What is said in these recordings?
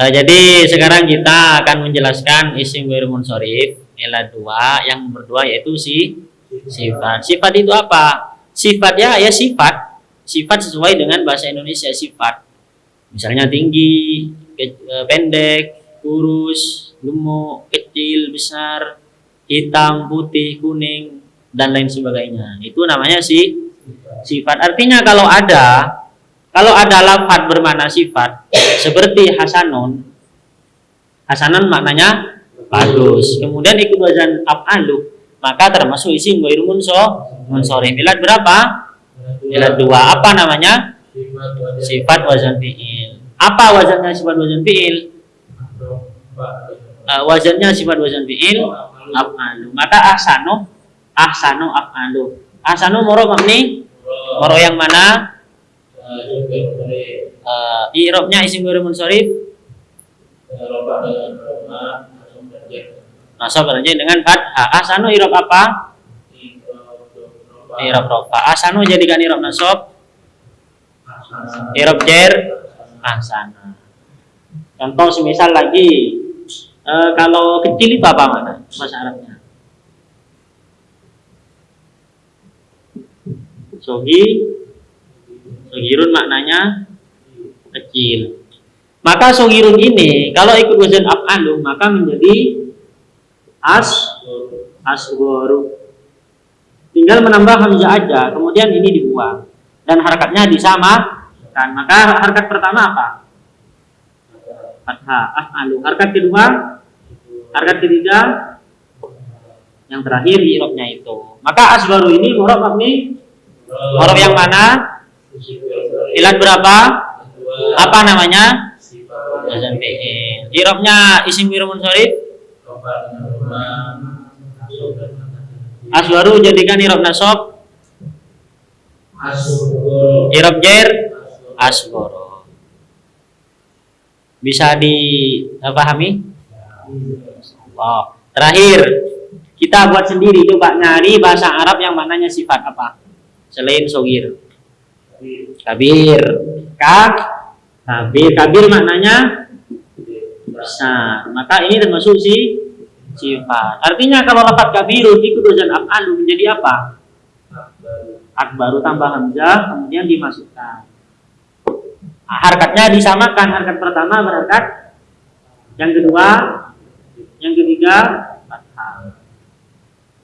Eh, jadi sekarang kita akan menjelaskan isim ghairu munsorif dua yang berdua yaitu si sifat. Sifat itu apa? Sifat ya ya sifat. Sifat sesuai dengan bahasa Indonesia sifat. Misalnya tinggi, eh, pendek, kurus, gemuk, kecil, besar, hitam, putih, kuning dan lain sebagainya. Itu namanya si sifat. Artinya kalau ada kalau ada lafat bermakna sifat seperti hasanun hasanun maknanya bagus. Kemudian ikut wazan af'alu maka termasuk isim ghairu munso munsorif. Ilat berapa? Ilat dua. Apa namanya? Sifat wazan fi'il. Apa wazannya sifat wazan fi'il? Eh, wazannya sifat wazan fi'il af'alu. Maka ahsanu ahsanu af'alu. Ahsanu moro mabni moro yang mana? Eh, i'rabnya isim ghairu munsorif nasab kerja dengan fathah. Ahsanu i'rab apa? I'rab rofa. Ahsanu jadikan i'rab nasab, i'rab jar ahsana. Contoh semisal lagi eh, kalau kecil itu apa mana bahasa Arabnya? Sogi Sogirun maknanya kecil. Maka sogirun ini kalau ikut wazan af'alu maka menjadi as asgoru. Tinggal menambah hamzah aja, kemudian ini dibuang dan harakatnya disamakan. Maka harakat pertama apa? Fathah af'alu. Harakat kedua, harakat ketiga, yang terakhir i'rabnya itu. Maka asgoru ini murab mabni murab yang mana? Ilat berapa? Apa namanya? Wazan fi'il. I'rabnya isim ghairu munsorif. Aswaru jadikan i'rab nasab, i'rab jar asgoro. Bisa dipahami? Oh. Terakhir, kita buat sendiri coba nyari bahasa Arab yang maknanya sifat apa? Selain sogir. Kabir. Kak. Kabir. Kabir maknanya besar. Maka ini termasuk si sifat. Artinya kalau lafaz kabirun ikut wazan af'alu menjadi apa? Akbaru tambah hamzah kemudian dimasukkan. Harkatnya disamakan. Harkat pertama berharkat yang kedua, yang ketiga fathah.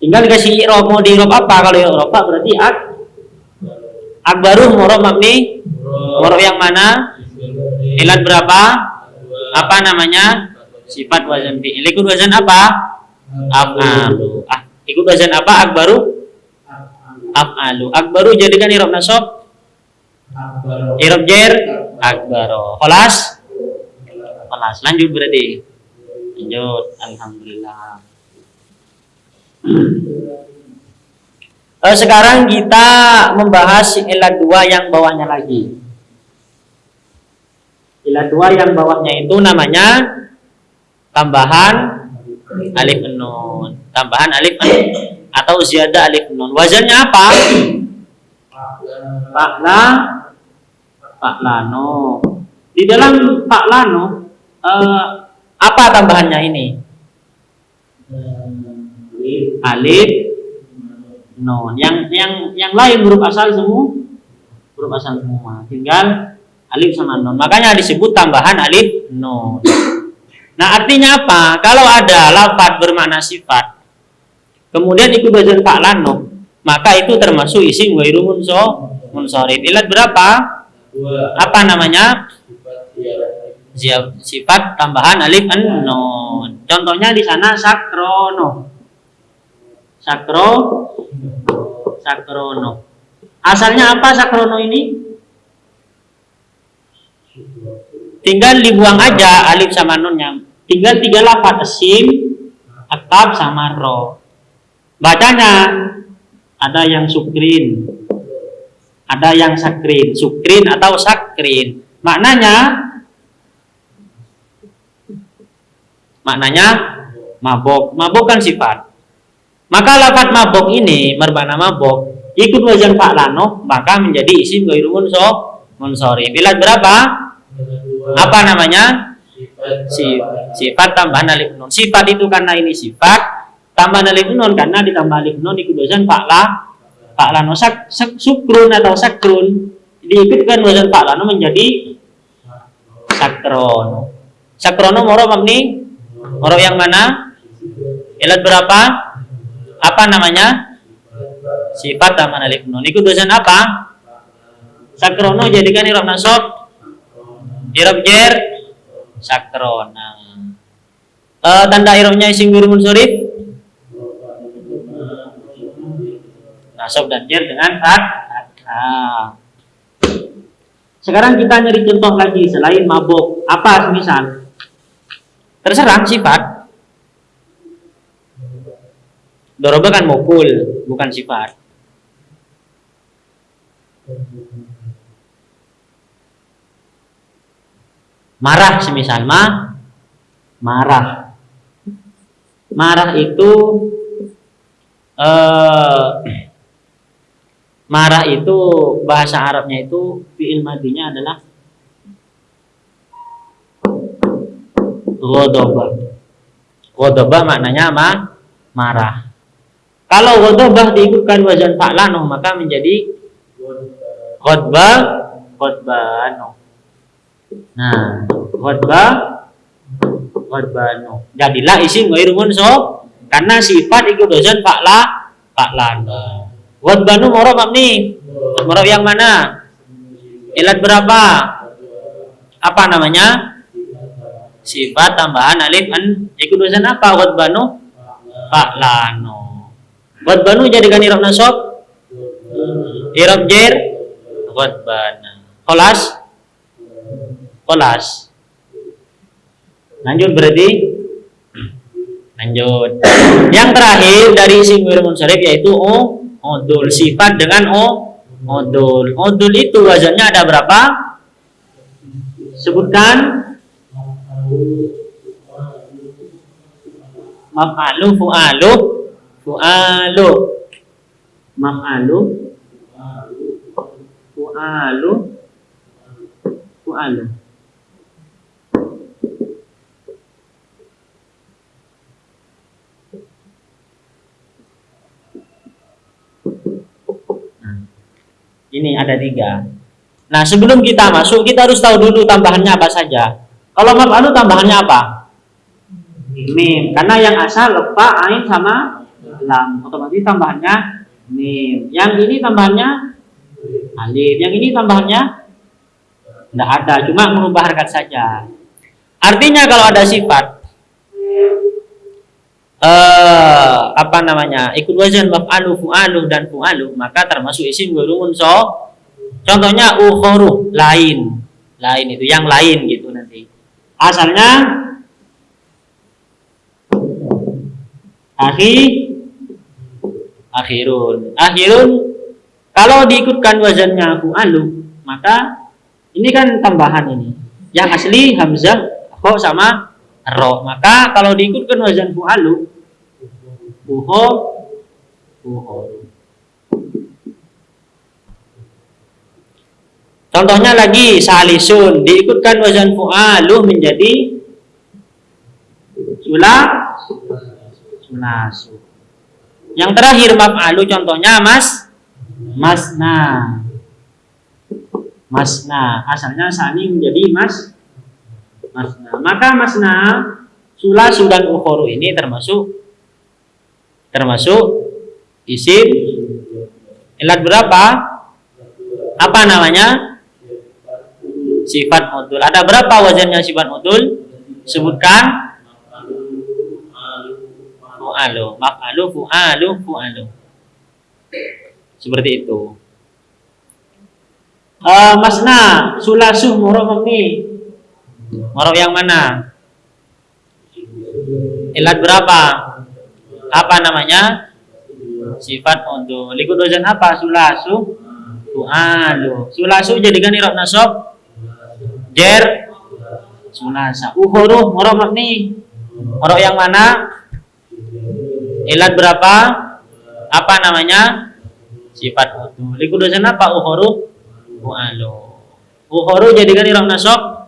Tinggal dikasih i'rab mau di apa? Kalau i'rab berarti ak akbaru murab mabni murab yang mana? Ilat berapa? Apa namanya? Sifat wazan fi'il. Ikut wazan apa? Af'alu. Ah, ikut wazan apa? Akbaru? Af'alu. Akbaru jadikan i'rab nasab, i'rab jar, akbaru. Kelas? Kelas. Lanjut berarti. Lanjut. Alhamdulillah. Eh, sekarang kita membahas ilat dua yang bawahnya lagi. Ilat dua yang bawahnya itu namanya tambahan alif nun. Tambahan alif nun atau ziyadah alif nun. Wazannya apa? Pakla Paklano. Di dalam Paklano eh, apa tambahannya ini? Alif nun. Yang yang yang lain huruf asal semua huruf asal semua. Tinggal alif sama nun. Makanya disebut tambahan alif nun. Nah, artinya apa? Kalau ada lafaz bermakna sifat, kemudian ikut bagian Pak Lano, maka itu termasuk isim ghairu munso munsorif. Ilat berapa? Apa namanya? Sifat tambahan alif nun. Contohnya di sana sakrono. Sakro sakrono. Asalnya apa sakrono ini? Tinggal dibuang aja alif sama nunnya. Tinggal tiga lafaz sim, akab sama ro. Bacanya ada yang sukrin, ada yang sakrin, sukrin atau sakrin. Maknanya maknanya mabok. Mabok kan sifat. Maka lafaz mabok ini bermakna mabok ikut wazan fa'lano maka menjadi isim ghairu munso munsori. Bilat berapa? Apa namanya? si sifat tambahan alif nun. Sifat itu karena ini sifat tambahan alif nun karena ditambah alif nun ikut dosen fakla fakla no sak, sak, sukrun atau sakrun diikutkan dosen fakla no menjadi sakrono sakrono moro mabni moro yang mana? Ilat berapa apa namanya? Sifat tambahan alif nun. Ikut dosen apa? Sakrono jadikan irob nasab. Irob jer. Sakrona uh, tanda irobnya isim guru munsurif nasab dan jer dengan kat sekarang kita nyari contoh lagi selain mabuk. Apa misal terserah sifat doroba kan mukul bukan sifat. Marah semisal ma? Marah. Marah itu eh, marah itu bahasa Arabnya itu fi'il madinya adalah ghadabah ghadabah maknanya ma marah kalau ghadabah diikutkan wazan fa'lano maka menjadi ghadbah ghadbano Nah, khotbah khotbanu. Jadilah isim ghairu so karena sifat ikut dosen fakla faklana. Khotbanu moro mabni. Moro yang mana? Ilat berapa? Apa namanya? Sifat tambahan alif an ikut dosen apa khotbanu? Faklano. Khotbanu jadikan irob nasab? Irob jer khotbana. Kholas? kolas lanjut berarti lanjut yang terakhir dari isim munsharif yaitu o odul sifat dengan o odul odul itu wazannya ada berapa sebutkan maf'alu fu'alu fu'alu maf'alu fu'alu fu'alu Ini ada tiga. Nah, sebelum kita masuk, kita harus tahu dulu tambahannya apa saja. Kalau maf'alu tambahannya apa? Mim. Karena yang asal lepa, ain sama lam. Otomatis tambahannya mim. Yang ini tambahannya alif. Yang ini tambahannya tidak ada, cuma merubah harkat saja. Artinya kalau ada sifat eh, apa namanya ikut wazan maf'alu fu'alu dan fu'alu maka termasuk isim gurumun so contohnya ukhoru lain lain itu yang lain gitu nanti asalnya akhir akhirun. Akhirun kalau diikutkan wazannya fu'alu maka ini kan tambahan ini. Yang asli hamzah kok sama ro. Maka kalau diikutkan wazan fu'alu buho buho contohnya lagi salisun. Diikutkan wazan fu'alu menjadi sula sulasu yang terakhir maf'alu contohnya mas masna masna asalnya sani menjadi mas masna. Maka masna sulasu dan ukhoru ini termasuk termasuk isim ilat berapa? Apa namanya? Sifat modul. Ada berapa wazannya sifat modul? Sebutkan. Fu'alu. Maf'alu, fu'alu, fu'alu. Seperti itu. Uh, masna, sulasu, murah ini Morof yang mana? Ilat berapa? Apa namanya? Sifat untuk Likut dosen apa? Sulasu. Tu'alu. Sulasu jadikan irob nasab. Jer. Sulasa. Uhuruh. Morof nih. Morof yang mana? Ilat berapa? Apa namanya? Sifat untuk Likut dosen apa? Uhuruh. Tu'alu. Uhuruh jadikan irob nasab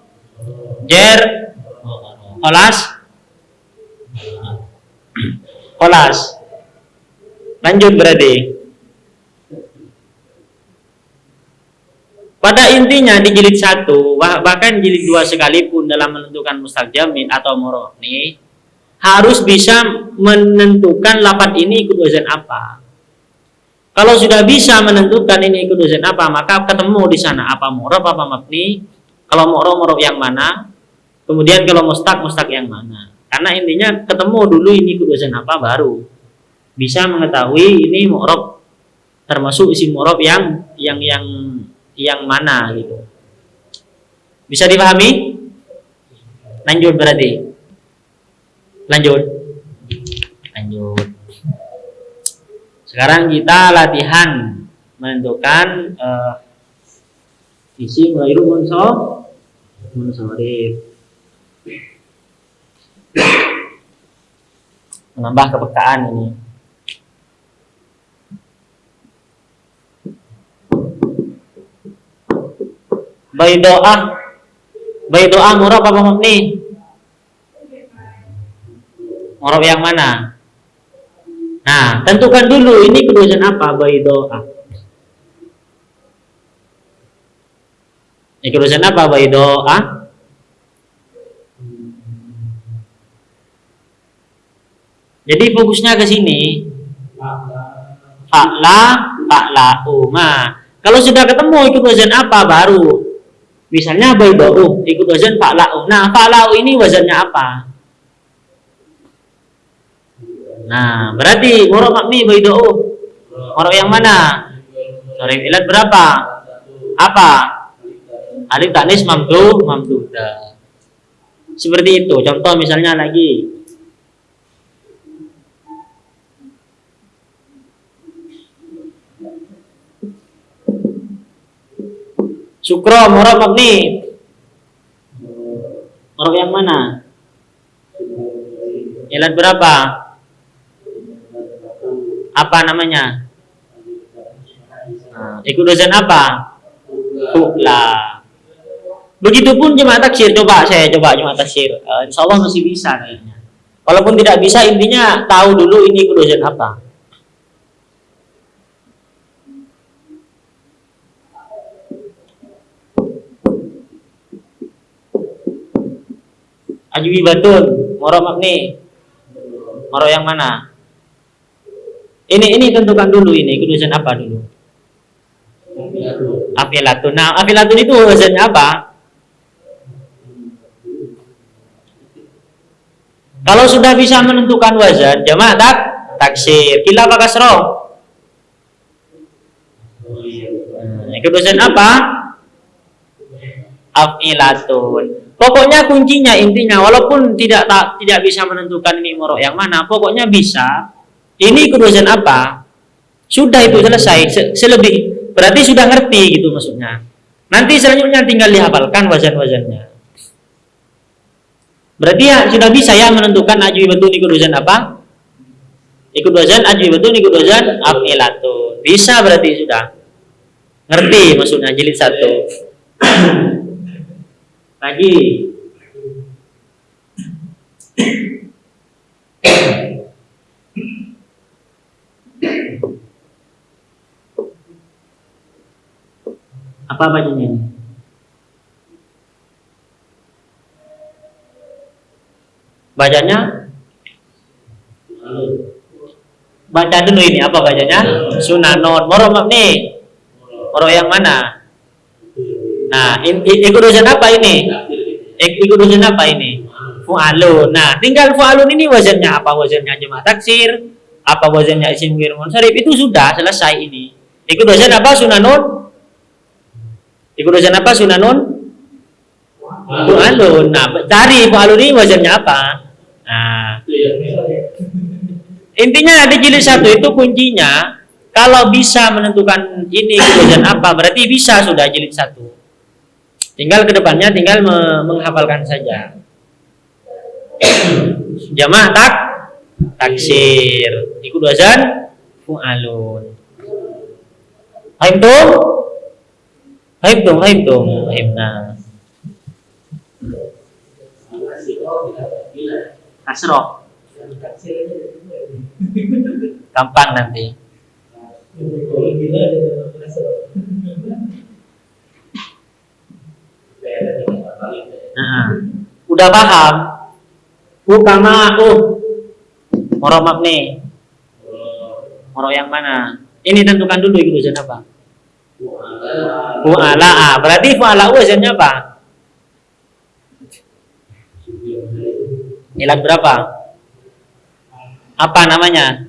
jer Kolas? Kolas. Lanjut berarti. Pada intinya di jilid satu bahkan jilid dua sekalipun dalam menentukan mustaq jamin atau moroni harus bisa menentukan lapat ini ikut wazan apa. Kalau sudah bisa menentukan ini ikut wazan apa, maka ketemu di sana apa morob apa mabni. Kalau morob morob yang mana, kemudian kalau mustak mustak yang mana. Karena intinya ketemu dulu ini ikut wazan apa baru bisa mengetahui ini morob termasuk isi morob yang yang yang yang mana gitu. Bisa dipahami? Lanjut berarti. Lanjut. Lanjut. Sekarang kita latihan menentukan uh, isi ghairu munsor munsorif. Menambah kepekaan ini. Baidoah. Baidoah murab apa mabni? Murab yang mana? Nah, tentukan dulu ini kedudukan apa baidoah. Ini kedudukan apa baidoah? Jadi fokusnya ke sini. Fa'la, fa'la, uma. Kalau sudah ketemu ikut wazan apa baru Misalnya bayda'u, ikut wazan fa'la'u. Nah, fa'la'u ini wazannya apa? Nah, berarti murab makni bayda'u. Murab yang mana? Sorry, ilat berapa? Apa? Alif taknis mamdu, mamduda. Seperti itu. Contoh misalnya lagi. Syukro, murab mabni. Murab yang mana? Ilat berapa? Apa namanya? Nah, ikut dosen apa? Fukla. Begitupun jemaah taksir. Coba saya coba jemaah taksir. Uh, insya Allah masih bisa kayaknya. Walaupun tidak bisa, intinya tahu dulu ini ikut dosen apa. Ajwi batun, moro makni. Moro yang mana? Ini ini tentukan dulu ini, kedudukan apa dulu? Afilatun. Nah, afilatun itu wazannya apa? Kalau sudah bisa menentukan wazan, jamaah tak taksir. Kila apa kasro? Hmm, kedudukan apa? Afilatun. Pokoknya kuncinya intinya walaupun tidak tak, tidak bisa menentukan ini morok yang mana, pokoknya bisa. Ini kedudukan apa? Sudah itu selesai. Se selebih berarti sudah ngerti gitu maksudnya. Nanti selanjutnya tinggal dihafalkan wazan-wazannya. Berarti ya sudah bisa ya menentukan ajwi betul ikut wazan apa? Ikut wazan ajwi betul ikut wazan afilatun. Bisa berarti sudah. Ngerti maksudnya jilid satu lagi apa bacanya ini bacanya baca dulu ini apa bacanya sunanon moro nih moro yang mana Nah, ikut dosen apa ini? Ikut dosen apa ini? Fu'alun. Nah, tinggal fu'alun ini wazannya apa? Wazannya jemaah taksir, apa wazannya isim ghair munsharif itu sudah selesai ini. Ikut dosen apa sunanun? Ikut apa sunanun? Fu'alun. Nah, cari fu'alun ini wazannya apa? Nah. Intinya di jilid satu itu kuncinya kalau bisa menentukan ini wazan apa berarti bisa sudah jilid satu. Tinggal ke depannya tinggal menghafalkan saja. Jamaah tak taksir. Ikut wazan fu'alun. Haimtum? Haimtum, haimtum, haimna. kasroh gampang nanti. Nah, udah paham? Ukama aku. Moro nih moro yang mana? Ini tentukan dulu itu wazan apa fu'ala ah, berarti fu'ala wazannya apa ilat berapa apa namanya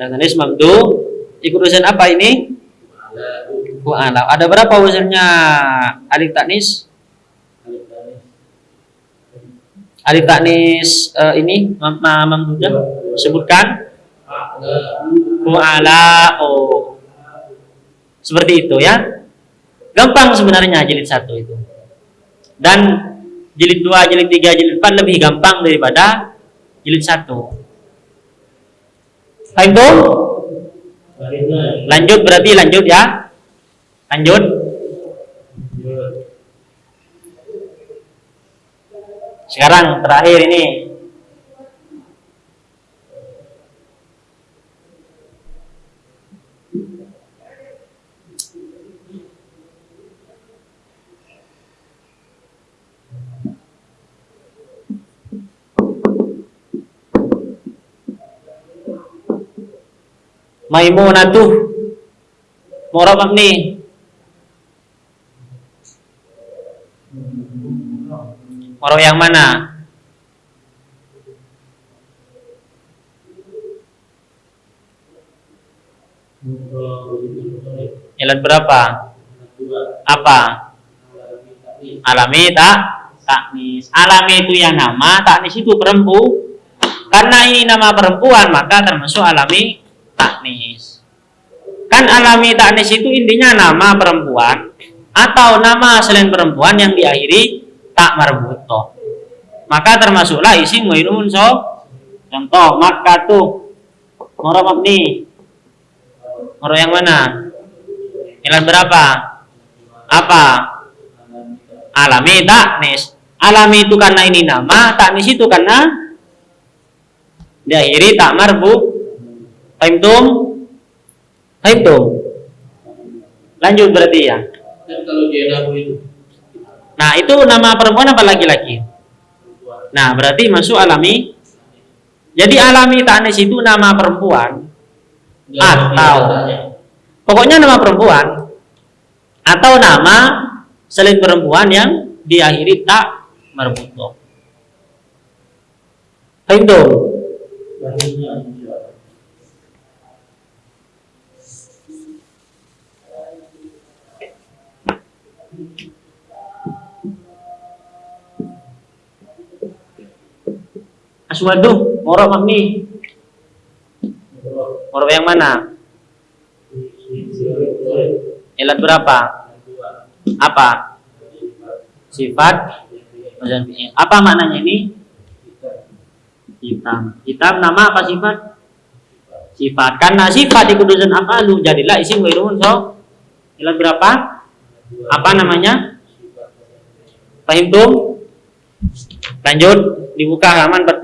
Natanis mamdu ikut wazan apa ini fu'ala ada berapa wazannya alif taknis alif taknis uh, ini mamdunya sebutkan fu'ala oh seperti itu ya. Gampang sebenarnya jilid satu itu. Dan jilid 2, jilid 3, jilid 4 lebih gampang daripada jilid 1 Paham tuh? Lanjut berarti lanjut ya. Lanjut. Sekarang terakhir ini Maimunatuh Murabak nih Moro yang mana? Ilat berapa? Apa? Alami tak? Taknis. Alami itu yang nama, taknis itu perempuan. Karena ini nama perempuan, maka termasuk alami taknis. Kan alami taknis itu intinya nama perempuan atau nama selain perempuan yang diakhiri tak marbuto. Maka termasuklah isi muirumun so. Contoh maka tuh moro mabni. Moro yang mana? Ilan berapa? Apa? Alami taknis. Alami itu karena ini nama, taknis itu karena diakhiri tak marbu Fahimtum? Fahimtum? Lanjut berarti ya. kalau itu. Nah, itu nama perempuan apa laki-laki? Nah, berarti masuk alami. Jadi alami tanis itu nama perempuan ya, atau pokoknya nama perempuan atau nama selain perempuan yang diakhiri tak merbuto. Fahimtum? Aswadu, moro mami. Moro yang mana? Ilat berapa? Apa? Sifat Apa maknanya ini? Hitam. Hitam nama apa sifat? Sifat. Karena sifat di kudusan lu jadilah isi wirun so. Ilat berapa? Apa namanya? Pahim tuh? Lanjut dibuka halaman 41.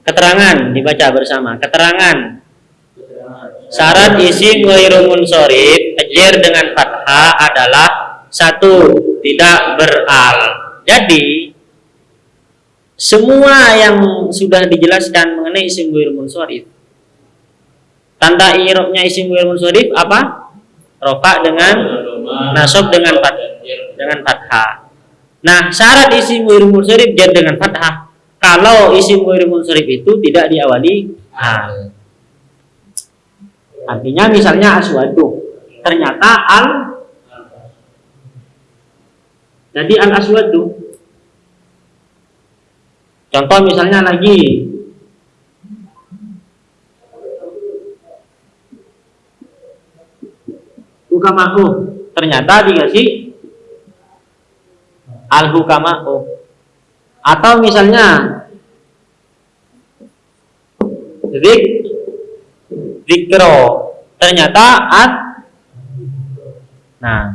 Keterangan dibaca bersama. Keterangan syarat isi ghairu munsharif ajar dengan fathah adalah satu tidak beral. Jadi semua yang sudah dijelaskan mengenai isim ghairu munsharif tanda i'rabnya isim ghairu munsharif apa? rofa dengan nasab dengan fat dengan fathah. Nah, syarat isim ghairi munsharif jar dengan fathah. Kalau isim ghairi munsharif itu tidak diawali hal. Artinya misalnya aswadu. Ternyata al jadi al aswadu. Contoh misalnya lagi hukamahu ternyata dikasih al hukamahu atau misalnya zik zikro. Ternyata at Nah,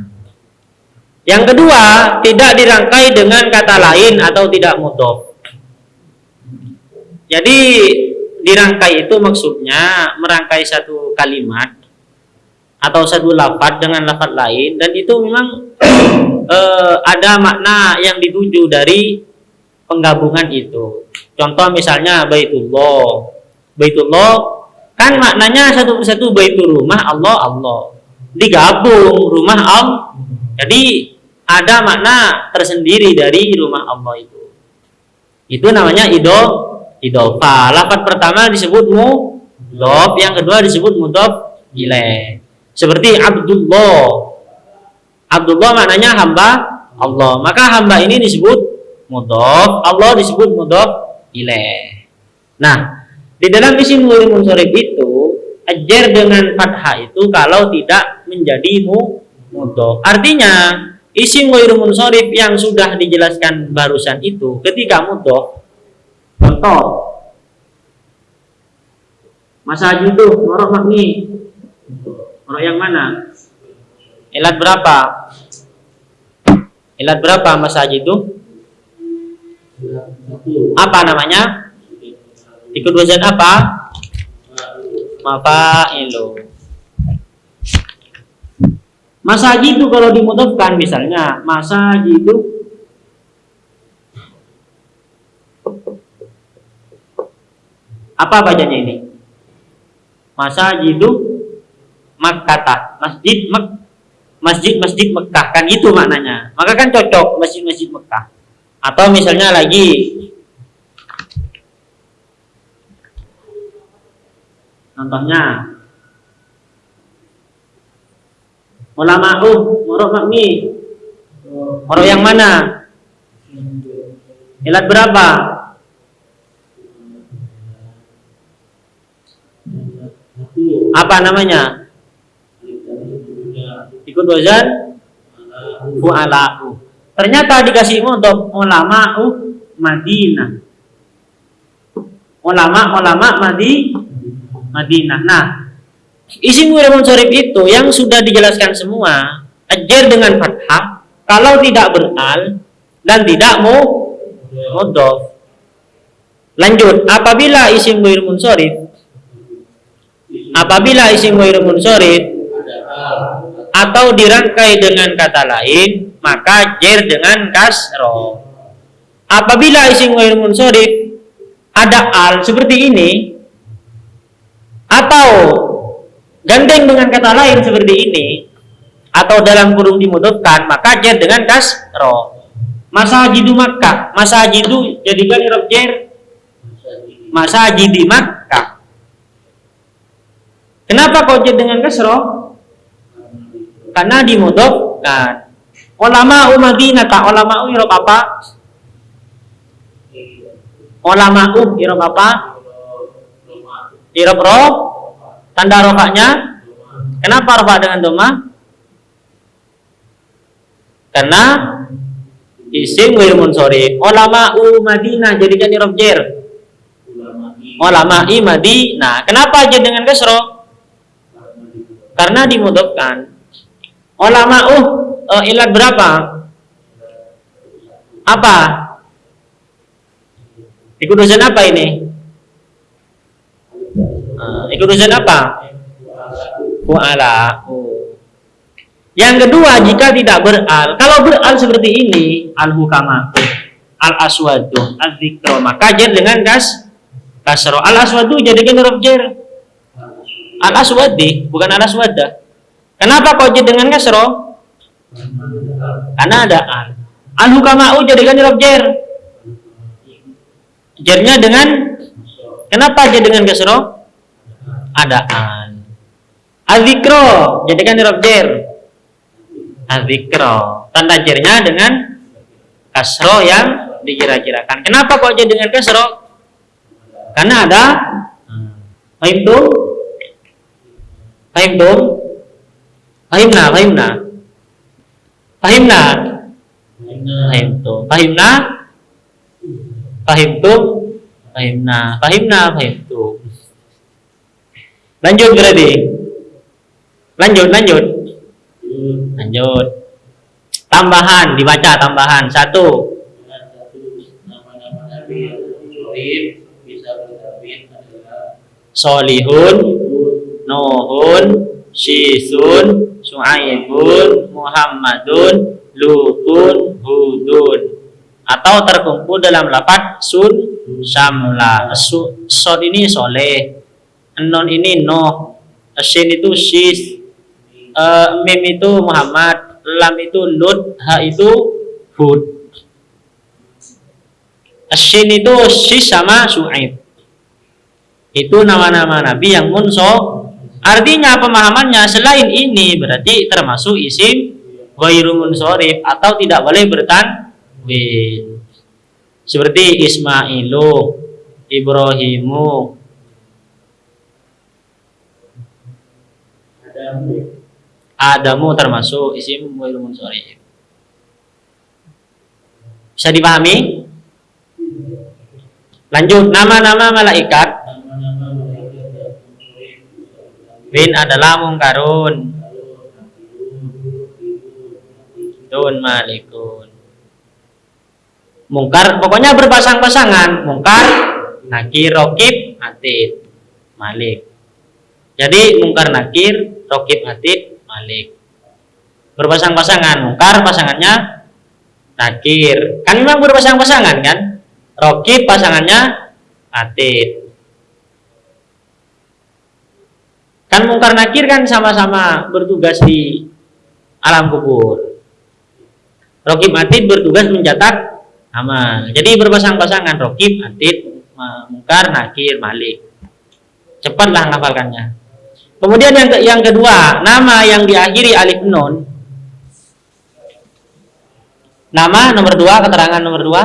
yang kedua tidak dirangkai dengan kata lain atau tidak mudof. Jadi dirangkai itu maksudnya merangkai satu kalimat atau satu lafad dengan lafad lain dan itu memang eh, ada makna yang dituju dari penggabungan itu. Contoh misalnya Baitullah. Baitullah kan maknanya satu persatu baitul rumah Allah Allah. Digabung rumah Allah. Jadi ada makna tersendiri dari rumah Allah itu. Itu namanya idol idofa. Lafat pertama disebut mudhof, yang kedua disebut mudhof ilaih. Seperti Abdullah. Abdullah maknanya hamba Allah. Maka hamba ini disebut mudhof, Allah disebut mudhof ilaih. Nah, di dalam isim mulai munsorib itu ajar dengan fathah itu kalau tidak menjadi mudhof. Artinya Isim ghairu munsharif yang sudah dijelaskan barusan itu ketika mudhof contoh masa itu morok morok yang mana? Ilat berapa? Ilat berapa masa itu? Apa namanya? Ikut wazan apa? Mafailu. Masa haji itu kalau dimudahkan misalnya masa haji itu apa bacanya ini? Masa haji itu Makkata, masjid Mek masjid masjid Mekah. Kan itu maknanya. Maka kan cocok masjid masjid Mekah. Atau misalnya lagi contohnya ulama uh morok makmi. Morok yang mana? Ilat berapa? Apa namanya ikut wazan fu'ala'u ternyata dikasih untuk ulama uh Madinah. Ulama ulama Madi Madinah. Nah Isim ghairu munsharif itu yang sudah dijelaskan semua, ajar dengan fathah kalau tidak beral dan tidak mau mudhof. Lanjut, apabila isim ghairu munsharif apabila isim ghairu munsharif atau dirangkai dengan kata lain, maka jer dengan kasro. Apabila isim ghairu munsharif ada al seperti ini atau gandeng dengan kata lain seperti ini atau dalam kurung dimudahkan maka jar dengan kasro. Masa haji di Makkah masa itu jadikan irob jar masa haji di Makkah. Kenapa kau jar dengan kasro karena dimudahkan ulama umadina tak ulama irob apa ulama irob apa irob roh Tanda rofaknya? Kenapa rofak dengan doma? Karena isim wir munsori. Ulama Madinah jadikan irob jer. Ulama i Madinah. Kenapa aja dengan kesro? Karena dimudahkan. Ulama uh uh, ilat berapa? Apa? Ikut dosen apa ini? Uh, ikut urusan apa? Fu'ala. Yang kedua, jika tidak beral, kalau beral seperti ini, al-hukama, al-aswadu, al-zikro, maka dengan kas kasro. Al-aswadu jadikan huruf jar. Al-aswadi, bukan al-aswada. Kenapa kau dengan kasro? Karena ada al. Al-hukama'u jadikan huruf jar. Jarnya dengan Kenapa jar dengan kasro? adaan. Azikro jadikan huruf jer. Azikro tanda jernya dengan kasro yang dikira-kirakan. Kenapa kok jadi dengan kasro? Karena ada Fahim tuh? Fahimna, fahimna. Fahimna. Fahim tuh. Fahimna. Fahim tuh. Fahimna. Fahimna, fahim tuh. Lanjut berarti. Lanjut, lanjut. Lanjut. Tambahan, dibaca tambahan. Satu. Solihun, Nuhun, Syisun, Su'aibun, Muhammadun, Lutun, Hudun. Atau terkumpul dalam lapat sun, samla. Su, sod ini soleh. Non ini noh. Shin itu sis. Eh, mim itu Muhammad. Lam itu Lut. Ha itu Hud. Shin itu sis sama Su'aib. Itu nama-nama nabi yang munso. Artinya pemahamannya selain ini berarti termasuk isim ghairu munsorif atau tidak boleh bertanwin. Seperti Ismailu, Ibrahimu, Adamu termasuk isim ghairu munsorif. Bisa dipahami? Lanjut, nama-nama malaikat bin adalah mungkarun, dun malikun. Mungkar pokoknya berpasang-pasangan, mungkar, nakir, rokib, atid, malik. Jadi mungkar nakir, rokib, atid, malik. Berpasang-pasangan, mungkar pasangannya nakir. Kan memang berpasang-pasangan kan? Rokib pasangannya atid. Kan mungkar nakir kan sama-sama bertugas di alam kubur. Rokib atid bertugas mencatat amal. Jadi berpasang-pasangan rokib atid mungkar nakir malik. Cepatlah ngafalkannya. Kemudian yang ke- yang kedua, nama yang diakhiri alif nun. Nama nomor dua, keterangan nomor dua.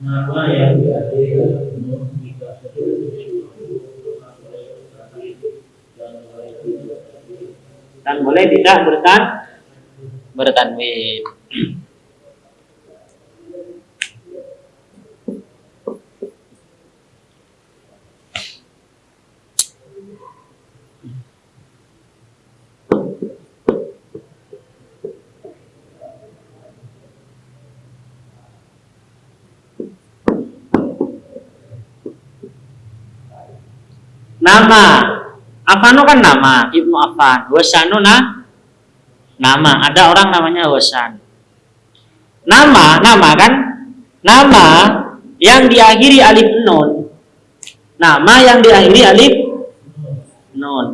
nama yang diakhiri dengan penuh jika seluruh dan boleh tidak dan boleh tidak bertan bertanwin. Nama Afano kan nama Ibnu Affan. Wasanu nah nama. Ada orang namanya Wasan. Nama, nama kan? Nama yang diakhiri alif nun. Nama yang diakhiri alif nun.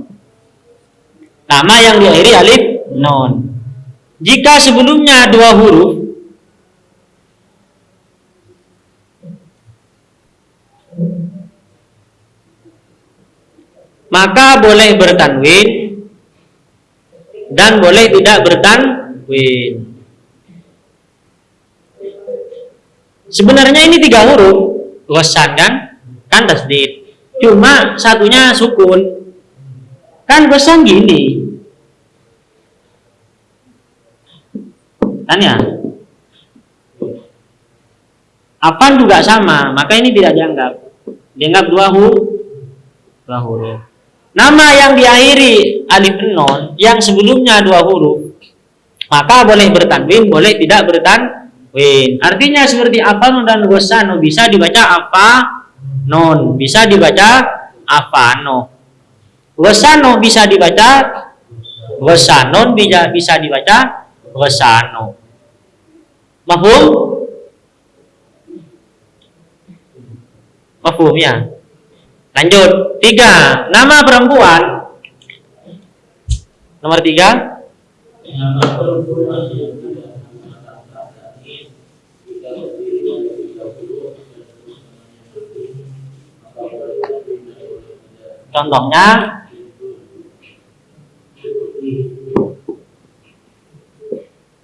Nama yang diakhiri alif nun. Jika sebelumnya dua huruf maka boleh bertanwin dan boleh tidak bertanwin. Sebenarnya ini tiga huruf, wasan kan? Kan tasdid. Cuma satunya sukun. Kan wasan gini. Kan ya? Apaan juga sama, maka ini tidak dianggap. Dianggap dua huruf. Dua huruf. Nama yang diakhiri alif non yang sebelumnya dua huruf maka boleh bertanwin, boleh tidak bertanwin. Artinya seperti apa dan gosano bisa dibaca apa non, bisa dibaca apa no. Gosano bisa dibaca gosanon bisa bisa dibaca gosano. Mahum? Mahum ya? Lanjut, tiga, nama perempuan. Nomor tiga, contohnya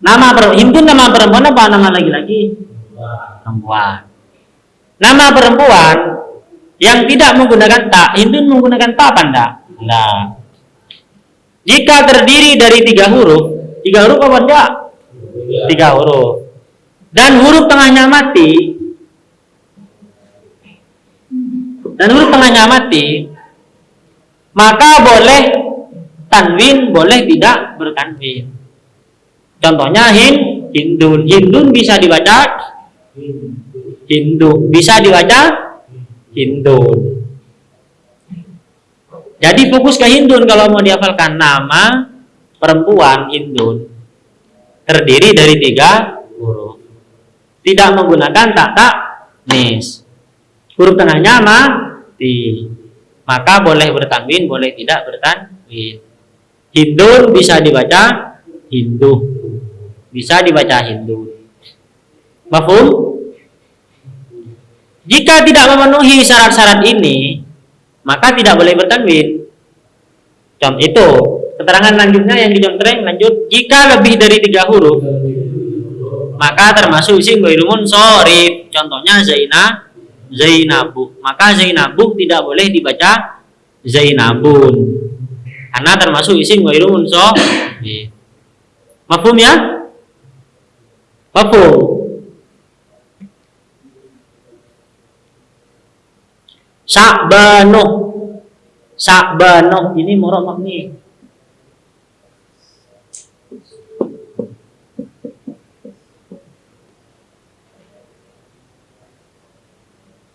nama perempuan. Nama perempuan apa nama laki-laki? bahwa Perempuan. Nama perempuan yang tidak menggunakan tak, Hindu menggunakan apa enggak? Enggak. Jika terdiri dari tiga huruf, tiga huruf apa enggak? Tiga huruf. Dan huruf tengahnya mati. Dan huruf tengahnya mati. maka boleh tanwin, boleh tidak bertanwin. Contohnya hin, hindun. Hindun bisa dibaca hindu, bisa dibaca hindun. Jadi fokus ke hindun kalau mau dihafalkan nama perempuan hindun terdiri dari tiga huruf. Tidak menggunakan tak tak nis. Huruf tengahnya mati. Maka boleh bertanwin, boleh tidak bertanwin. Hindun bisa dibaca Hindu. Bisa dibaca Hindu. Mafhum? Jika tidak memenuhi syarat-syarat ini, maka tidak boleh bertanwin. Contoh itu, keterangan lanjutnya yang dicontreng lanjut. Jika lebih dari tiga huruf maka termasuk isim ghairu sorif contohnya Zainah Zainabu. Maka Zainabu tidak boleh dibaca Zainabun. Karena termasuk isim ghairu sorif mafhum ya? Mafhum Sa'banu Sa'banu ini murah makni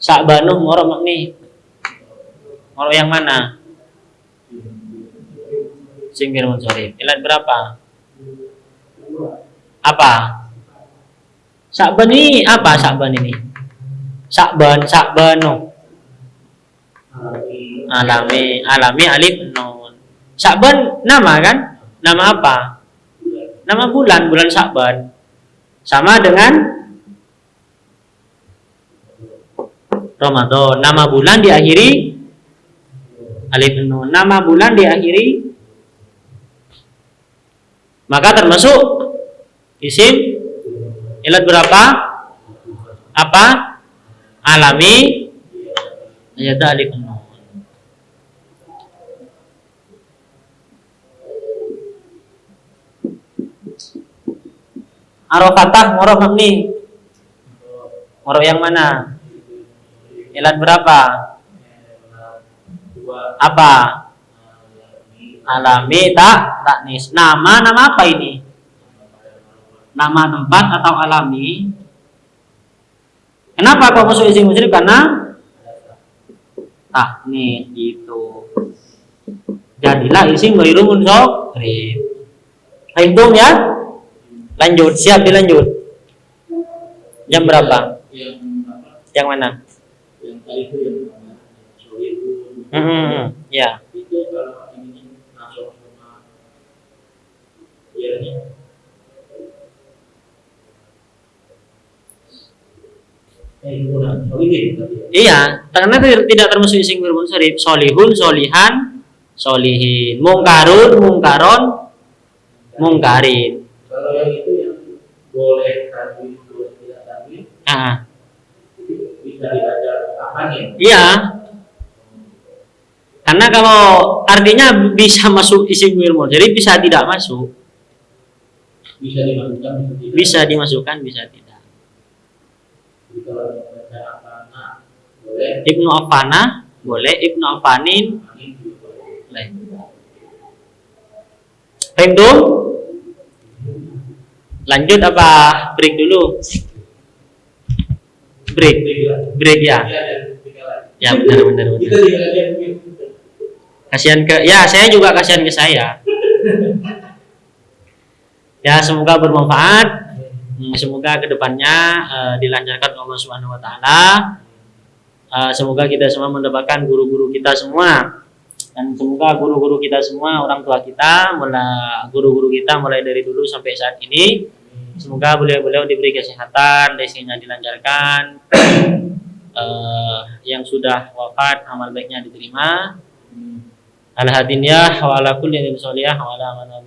Sa'banuh moro makni. Moro yang mana? Singkir munsorif. Ilat berapa? Apa? Sa'ban ini apa Sa'ban ini? Sa'ban, Sa'banu. Alami, alami alif nun. Sa'ban nama kan? Nama apa? Nama bulan, bulan Sa'ban. Sama dengan Ramadan. Nama bulan diakhiri alif nun. Nama bulan diakhiri maka termasuk isim ilat berapa? Apa? Alami ayat alif nun. Arofatah moroh mabni. Moroh yang mana? Ilat berapa? Apa? Alami tak taknis. Nama nama apa ini? Nama tempat atau alami? Kenapa kok masuk isim musyrif? Karena taknis itu. Jadilah isim ghairu munsharif. Hitung ya? Lanjut, siap dilanjut. Jam berapa? Yang mana? yang Hmm, hmm, hmm. ya. itu kalau ini masuk sama ya Eh, bukan. Solihin tadi ya. Iya, karena tidak termasuk isim ghairu munsharif. Solihun, solihan, solihin. Mungkarun, mungkaron, mungkarin. Kalau yang itu yang boleh tadi, tidak tadi, Ah, bisa dibaca nih? iya. Karena kalau artinya bisa masuk isim ghairu munsharif, bisa tidak masuk. Bisa dimasukkan, bisa tidak. Bisa dimasukkan, bisa tidak. Jadi kalau dibaca apa, nah, boleh. Ibnu Afana boleh, Ibnu Afanin boleh. Paham Lanjut apa break dulu? Break, break ya. Tiga lagi. Ya benar benar benar. Kasihan ke ya saya juga kasihan ke saya. Ya semoga bermanfaat. Hmm, Semoga ke depannya eh, dilancarkan Allah Subhanahu Wa Taala. Eh, semoga kita semua mendapatkan guru-guru kita semua. Dan semoga guru-guru kita semua orang tua kita mulai guru-guru kita mulai dari dulu sampai saat ini semoga beliau-beliau diberi kesehatan rezekinya dilancarkan. Eh, yang sudah wafat amal baiknya diterima. Al hadiniyah wa ala kulli nabi soliyah wa ala man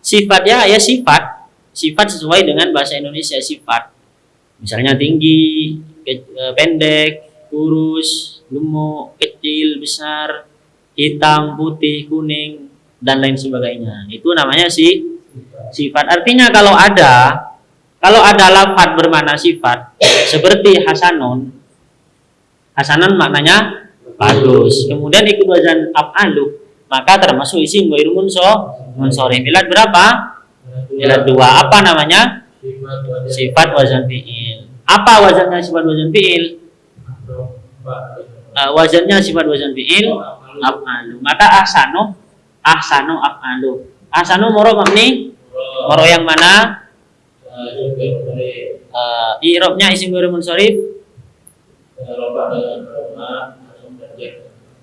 Sifat ya sifat. Sifat sesuai dengan bahasa Indonesia sifat. Misalnya tinggi, eh, pendek, kurus, gemuk, kecil, besar, hitam, putih, kuning dan lain sebagainya. Itu namanya si sifat. Artinya kalau ada kalau ada lafat bermakna sifat seperti hasanun hasanun maknanya bagus. Kemudian ikut wazan af'alu maka termasuk isim ghairu munso munsorif. Ilat berapa? Ilat dua. Apa namanya? Sifat wazan fi'il. Apa wazannya sifat wazan fi'il? Eh, wazannya sifat wazan fi'il af'alu. Maka ahsanu ahsanu af'alu. Ahsanu moro mabni moro yang mana? Eh, i'rabnya isim ghairu munsorif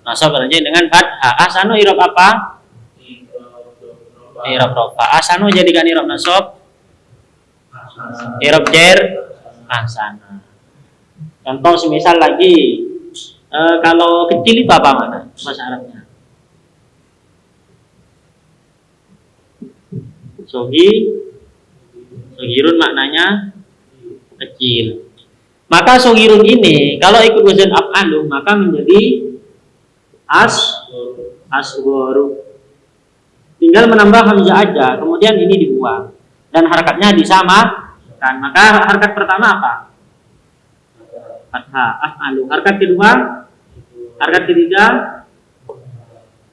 nasab dengan fathah. Ahsanu i'rab apa? I'rab rofa. Ahsanu jadikan i'rab nasab, i'rab jer ahsana. Contoh semisal lagi eh, kalau kecil itu apa mana bahasa Arabnya? Sogi, sogirun maknanya kecil. Maka sogirun ini kalau ikut wazan af'alu maka menjadi as asgoru. Tinggal menambah hamzah aja, kemudian ini dibuang dan harakatnya disamakan. Maka harakat pertama apa? Fathah. Harakat kedua, harakat ketiga,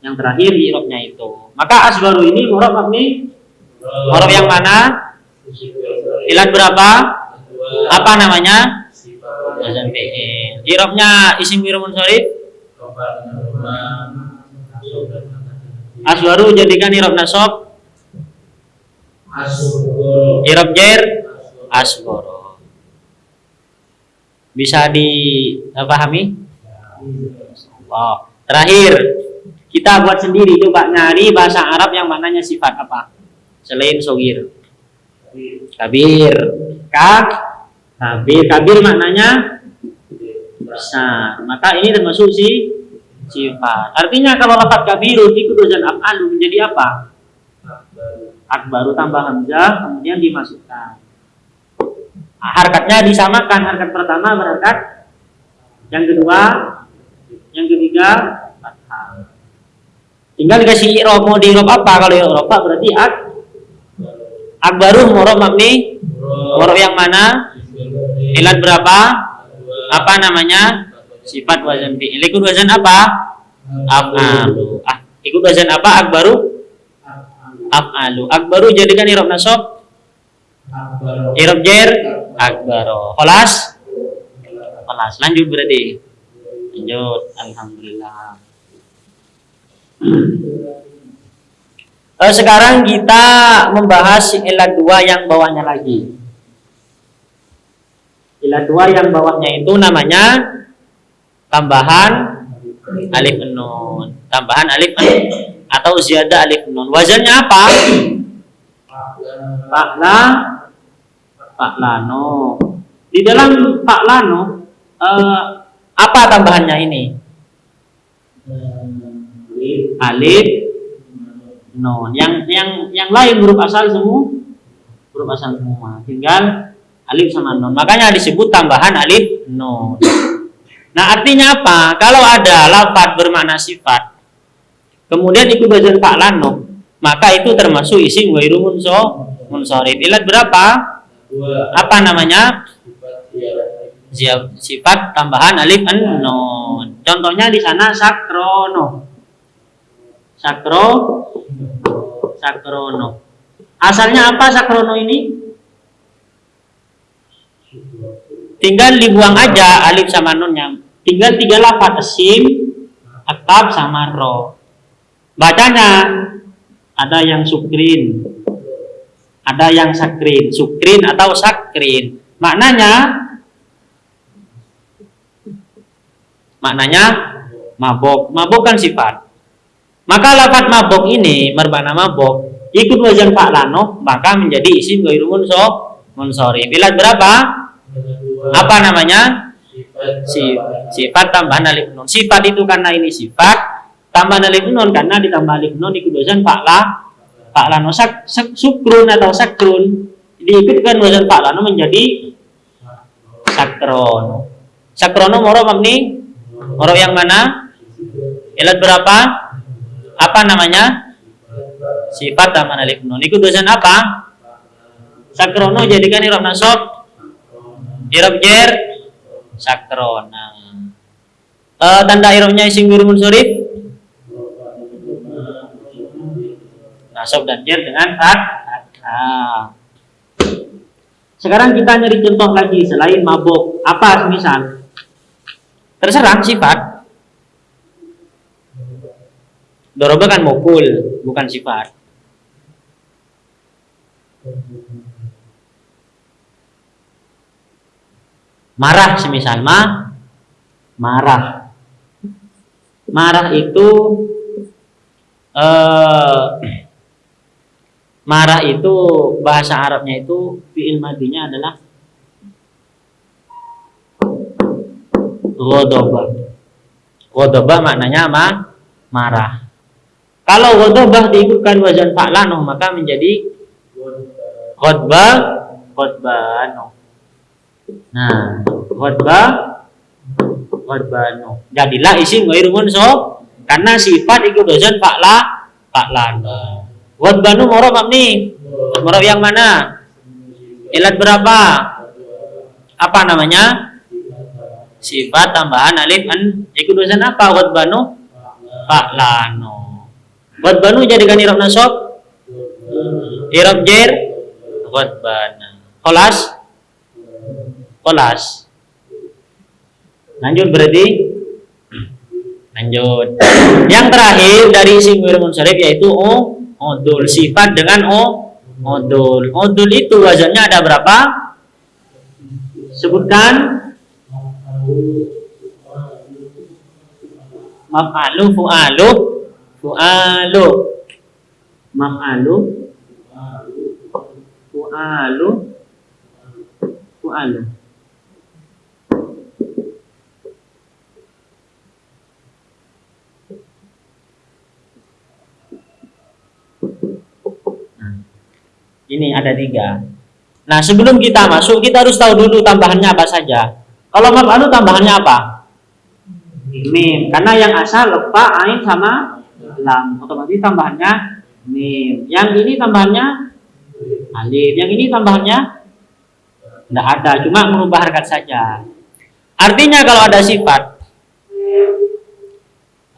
yang terakhir i'rabnya itu. Maka asgoru ini murab mabni murab yang mana? Ilat berapa? Apa namanya? I'rabnya isim ghairu munsharif Aswaru jadikan i'rab nasab, i'rab jer asgoro. Bisa dipahami? Oh. Terakhir, kita buat sendiri coba nyari bahasa Arab yang maknanya sifat apa? Selain sogir. Kabir. Kak. Kabir. Kabir maknanya besar. Maka ini termasuk si sifat. Artinya kalau lafaz kabirun ikut wazan af'alu menjadi apa? Akbaru tambah hamzah kemudian dimasukkan. Harkatnya disamakan. Harkat pertama berharkat yang kedua, yang ketiga fathah. Tinggal dikasih i'rab mau di apa? Kalau i'rab berarti ak akbaru murab mabni murab yang mana? Ilat berapa? Apa namanya? Sifat wazan fi'il. Ikut wazan apa? Af'alu. Ah, ikut wazan apa? Akbaru? Af'alu. Akbaru jadikan i'rab nasab, i'rab jer akbaro. Kelas? Kelas. Lanjut berarti. Lanjut. Alhamdulillah. Eh, sekarang kita membahas ilat dua yang bawahnya lagi. Ilat dua yang bawahnya itu namanya tambahan alif nun. Tambahan alif nun atau ziyadah alif nun. Wazannya apa? Pakla Paklano. Di dalam Paklano eh, apa tambahannya ini? Alif nun. Yang yang yang lain huruf asal semua huruf asal semua. Tinggal alif sama nun. Makanya disebut tambahan alif nun. Nah, artinya apa? Kalau ada lafaz bermakna sifat, kemudian ikut bagian Pak Lano, maka itu termasuk isim ghairu munso munsorif. Ilat berapa? Apa namanya? Sifat tambahan alif an nun. Contohnya di sana sakrono. Sakro sakrono. Asalnya apa sakrono ini? Tinggal dibuang aja alif sama nunnya. Tinggal tiga lafaz sim, akab sama ro. Bacanya ada yang sukrin, ada yang sakrin, sukrin atau sakrin. Maknanya maknanya mabok. Mabok kan sifat. Maka lafaz mabok ini bermakna mabok ikut wazan fa'lano maka menjadi isim ghairu munso munsori. Bilat berapa? Apa namanya? si sifat tambahan alif nun. Sifat itu karena ini sifat tambahan alif nun karena ditambah alif nun ikut wazan fa'la fa'la no sak, sak, sukrun atau sakrun. Diikutkan wazan fa'la no menjadi sakrono sakrono moro mabni moro yang mana? Ilat berapa? Apa namanya? Sifat tambahan alif nun. Ikut wazan apa? Sakrono jadikan irob nasab irob jer. Sakrona uh, tanda irobnya isim guru munsurif. Nasab dan jer dengan nah. sekarang kita nyari contoh lagi selain mabuk. Apa misal terserah sifat. Doroba kan mukul, bukan sifat. Marah semisal ma marah. Marah itu eh, marah itu bahasa Arabnya itu fi'il madinya adalah ghadabah ghadabah maknanya ma marah. Kalau ghadabah diikutkan wazan fa'lano maka menjadi ghadbah ghadbano Nah, khotbah khotbanu. Jadilah isim ghairu mansub karena sifat ikut dosen fa'la fa'lana. Khotbanu moro mabni. Moro yang mana? Ilat berapa? Apa namanya? Sifat tambahan alif an ikut dosen apa? Khotbanu fa'lano. Khotbanu jadikan irob nasab irob jer khotbana. Kholas? Kolas. Lanjut berarti? Lanjut. Yang terakhir dari isim munsharif yaitu o odul. Sifat dengan o odul. Odul itu wazannya ada berapa? Sebutkan. Maf'alu fu'alu. Fu'alu. Maf'alu. Fu'alu. Fu'alu Ini ada tiga. Nah, sebelum kita masuk, kita harus tahu dulu tambahannya apa saja. Kalau maf'alu tambahannya apa? Mim. Karena yang asal lepa, ain sama lam. Otomatis tambahannya mim. Yang ini tambahannya alif. Yang ini tambahannya tidak ada, cuma merubah harkat saja. Artinya kalau ada sifat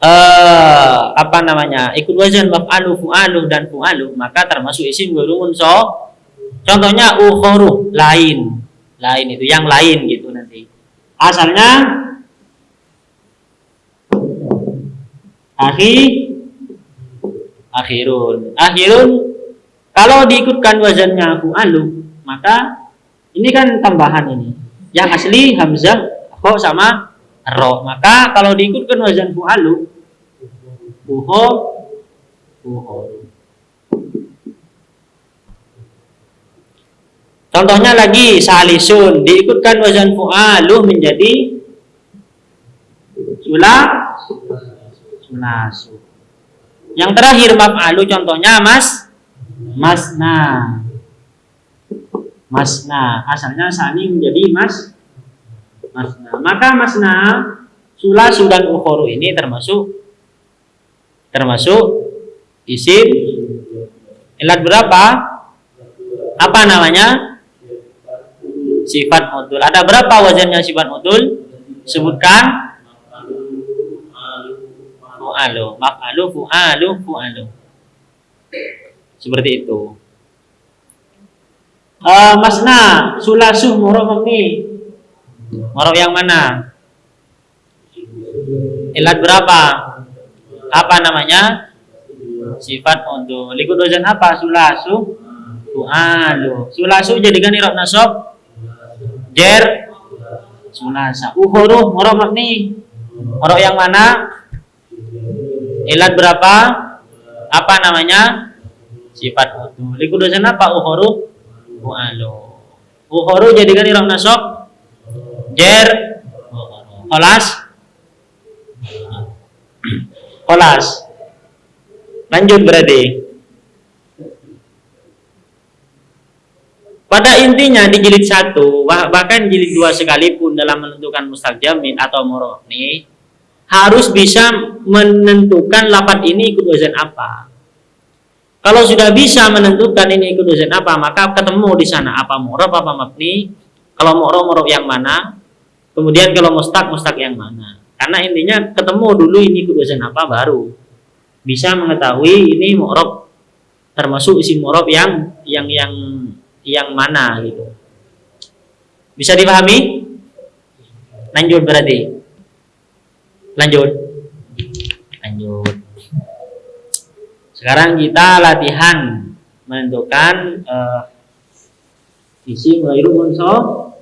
eh, apa namanya? Ikut wazan maf'alu fu'alu dan fu'alu maka termasuk isim gurumun so contohnya ukhoru lain. Lain itu yang lain gitu nanti. Asalnya akhir akhirun. Akhirun kalau diikutkan wazannya fu'alu maka ini kan tambahan ini. Yang asli hamzah kok sama ro maka kalau diikutkan wazan fu'alu buho buho contohnya lagi salisun. Diikutkan wazan fu'alu menjadi sula sulasu yang terakhir maf'alu contohnya mas masna. Masna. Asalnya sani menjadi mas masna. Maka masna sulasu dan ukhoru ini termasuk termasuk isim ilat berapa? Apa namanya? Sifat modul. Ada berapa wazannya sifat modul? Sebutkan. Fu'alu. Maf'alu, fu'alu, fu'alu. Seperti itu. Uh, masna, sulasuh, murah ini Morof yang mana? Ilat berapa? Apa namanya? Sifat untuk Likut wazan apa? Sulasu. Fu'alu. Sulasu jadikan irob nasab. Jer. Sulasa. Uhuruh. Morof nih. Morof yang mana? Ilat berapa? Apa namanya? Sifat untuk Likut wazan apa? Uhuruh. Fu'alu. Uhuruh jadikan irob nasab jer Olas? Olas. Lanjut berarti. Pada intinya di jilid satu, bah- bahkan jilid dua sekalipun dalam menentukan mustaq jamin atau murni harus bisa menentukan lapat ini ikut wazan apa. Kalau sudah bisa menentukan ini ikut wazan apa, maka ketemu di sana apa murab apa mabni. Kalau murab murab yang mana, kemudian kalau mustaq mustaq yang mana. Karena intinya ketemu dulu ini wazan apa baru bisa mengetahui ini murab termasuk isi murab yang yang yang yang mana gitu. Bisa dipahami? Lanjut berarti. Lanjut. Lanjut. Sekarang kita latihan menentukan eh, isi ghairu munsharif.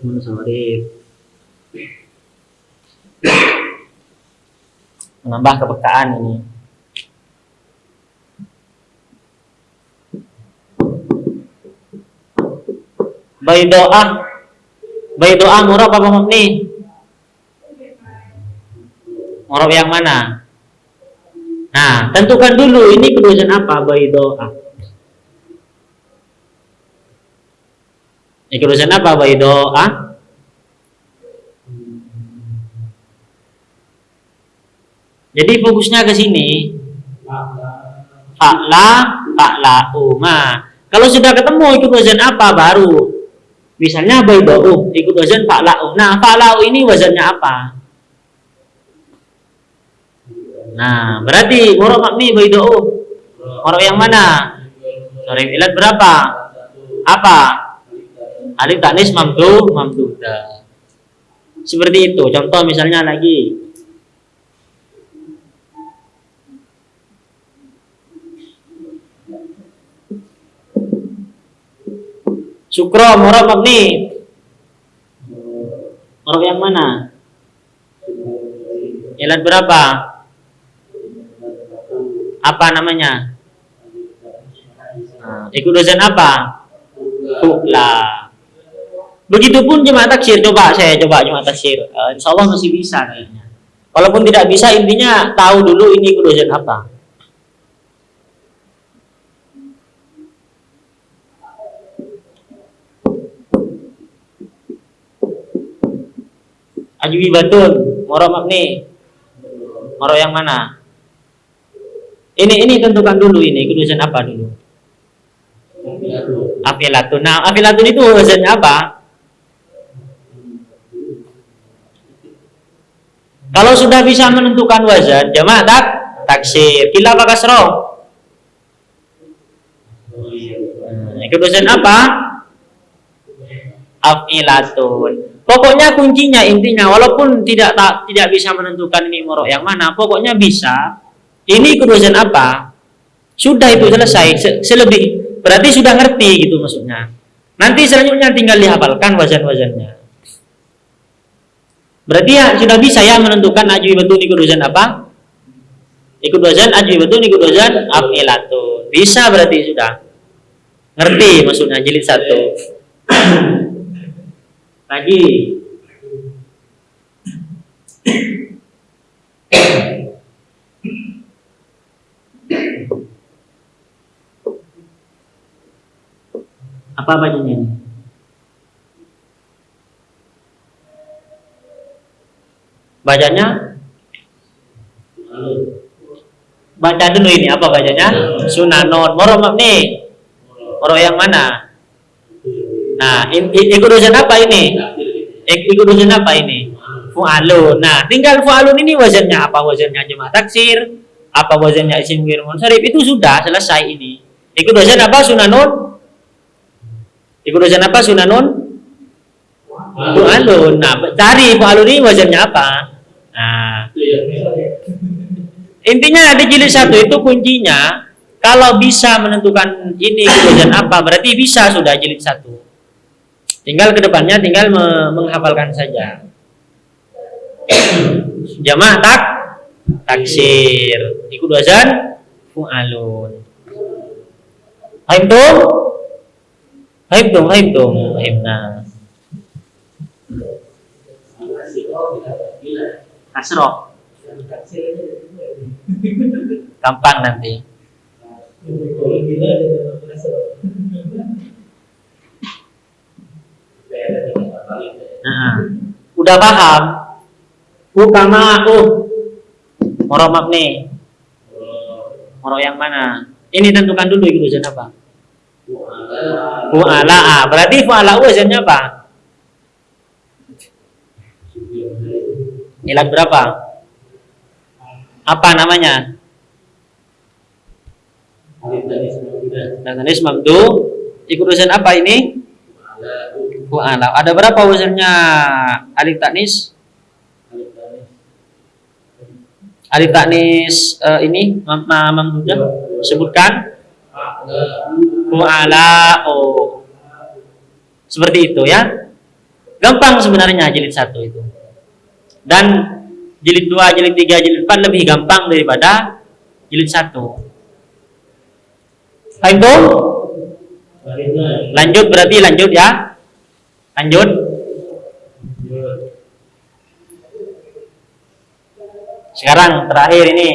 Munsharif. Menambah kepekaan ini. Baidoah Baidoah murab apa mabni? Murab yang mana? Nah, tentukan dulu ini kedudukan apa baidoah. Ini kedudukan apa baidoah? Jadi fokusnya ke sini. Fa'la, fa'la, uma. Kalau sudah ketemu ikut wazan apa baru Misalnya bayda'u, ikut wazan fa'la'u. Nah, fa'la'u ini wazannya apa? Nah, berarti murab mabni bayda'u. Murab yang mana? Sorry, ilat berapa? Apa? Alif tanis mamdu, mamduda. Seperti itu. Contoh misalnya lagi. Sukro, murab mabni. Murab yang mana? Ilat berapa? Apa namanya? Nah, ikut dosen apa? Fu'la. Begitupun jemaah taksir. Coba saya coba jemaah taksir. Uh, insya Allah masih bisa kayaknya. Walaupun tidak bisa, intinya tahu dulu ini ikut dosen apa. Ajwi batun, moro mabni. Moro yang mana? Ini ini tentukan dulu ini kedudukan apa dulu? Afilatun. Nah, afilatun itu wazannya apa? Kalau sudah bisa menentukan wazan, jamaah tak taksir. Kila apa kasro? Hmm, kedudukan apa? Afilatun. Pokoknya kuncinya intinya walaupun tidak tak, tidak bisa menentukan ini moro yang mana, pokoknya bisa. Ini kedudukan apa? Sudah itu selesai. Se selebih berarti sudah ngerti gitu maksudnya. Nanti selanjutnya tinggal dihafalkan wazan-wazannya. Berarti ya sudah bisa ya menentukan ajwi betul ikut wazan apa? Ikut wazan ajwi betul ikut wazan afilatun. Bisa berarti sudah. Ngerti maksudnya jilid satu. Lagi. Apa bacanya ini? Bacanya? Baca dulu ini apa bacanya? Sunanon. Moro nih. Moro yang mana? Nah, ikut dosen apa ini? Ik, ikut dosen apa ini? Fu'alun. Nah, tinggal fu'alun ini wazannya apa? Wazannya jemaah taksir, apa wazannya isim ghair munsharif itu sudah selesai ini. Ikut dosen apa sunanun? Ikut dosen apa sunanun? Fu'alun. Nah, cari fu'alun ini wazannya apa? Nah, intinya di jilid satu itu kuncinya kalau bisa menentukan ini wazan apa berarti bisa sudah jilid satu. Tinggal ke depannya tinggal me menghafalkan saja. Jamaah tak taksir. Ikut wazan fu'alun. Haimna. Oh, tidak gila. kasroh gampang nanti Kalau gila dia masuk. Beda dengan kali. Nah, udah paham? Ukama aku. Moro mabni moro yang mana? Ini tentukan dulu itu wazan apa? Fu'ala. Ah, berarti fu'ala wazannya apa? Ilat berapa? Apa namanya? Natanis mamdu ikut wazan apa ini fu'ala ada berapa wazannya alif taknis alif taknis eh, ini mam mam mamdunya sebutkan. Fu'ala oh seperti itu ya. Gampang sebenarnya jilid satu itu. Dan jilid dua jilid tiga jilid empat lebih gampang daripada jilid satu. Tuh? Lanjut berarti lanjut ya. Lanjut. Sekarang terakhir ini.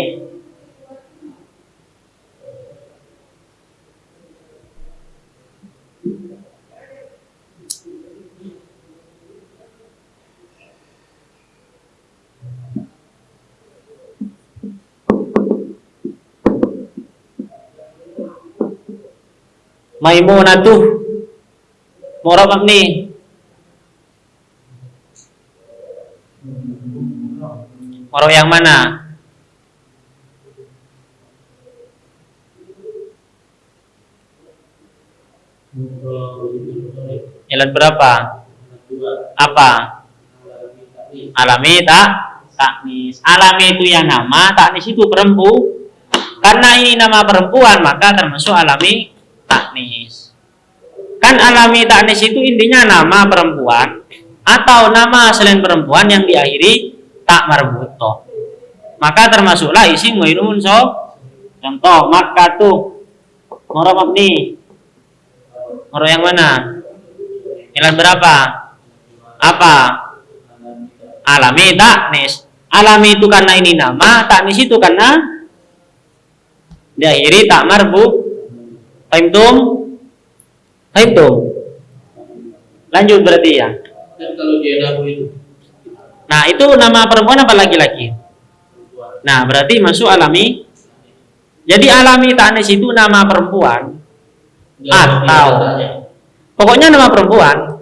Maimunatuh Murabab nih Moro yang mana? Ilat berapa? Apa? Alami tak? Taknis. Alami itu yang nama, taknis itu perempu. Karena ini nama perempuan, maka termasuk alami taknis. Kan alami taknis itu intinya nama perempuan atau nama selain perempuan yang diakhiri tak marbuto. Maka termasuklah isim ghairu so. Contoh maka tuh moro mabni. Moro yang mana? Ilan berapa? Apa? Alami taknis. Alami itu karena ini nama, taknis itu karena diakhiri tak marbu. Fahimtum? Fahimtum? Lanjut berarti ya. Kan kalau dia itu Nah, itu nama perempuan apa laki-laki? Nah, berarti masuk alami. Jadi alami tanis itu nama perempuan atau pokoknya nama perempuan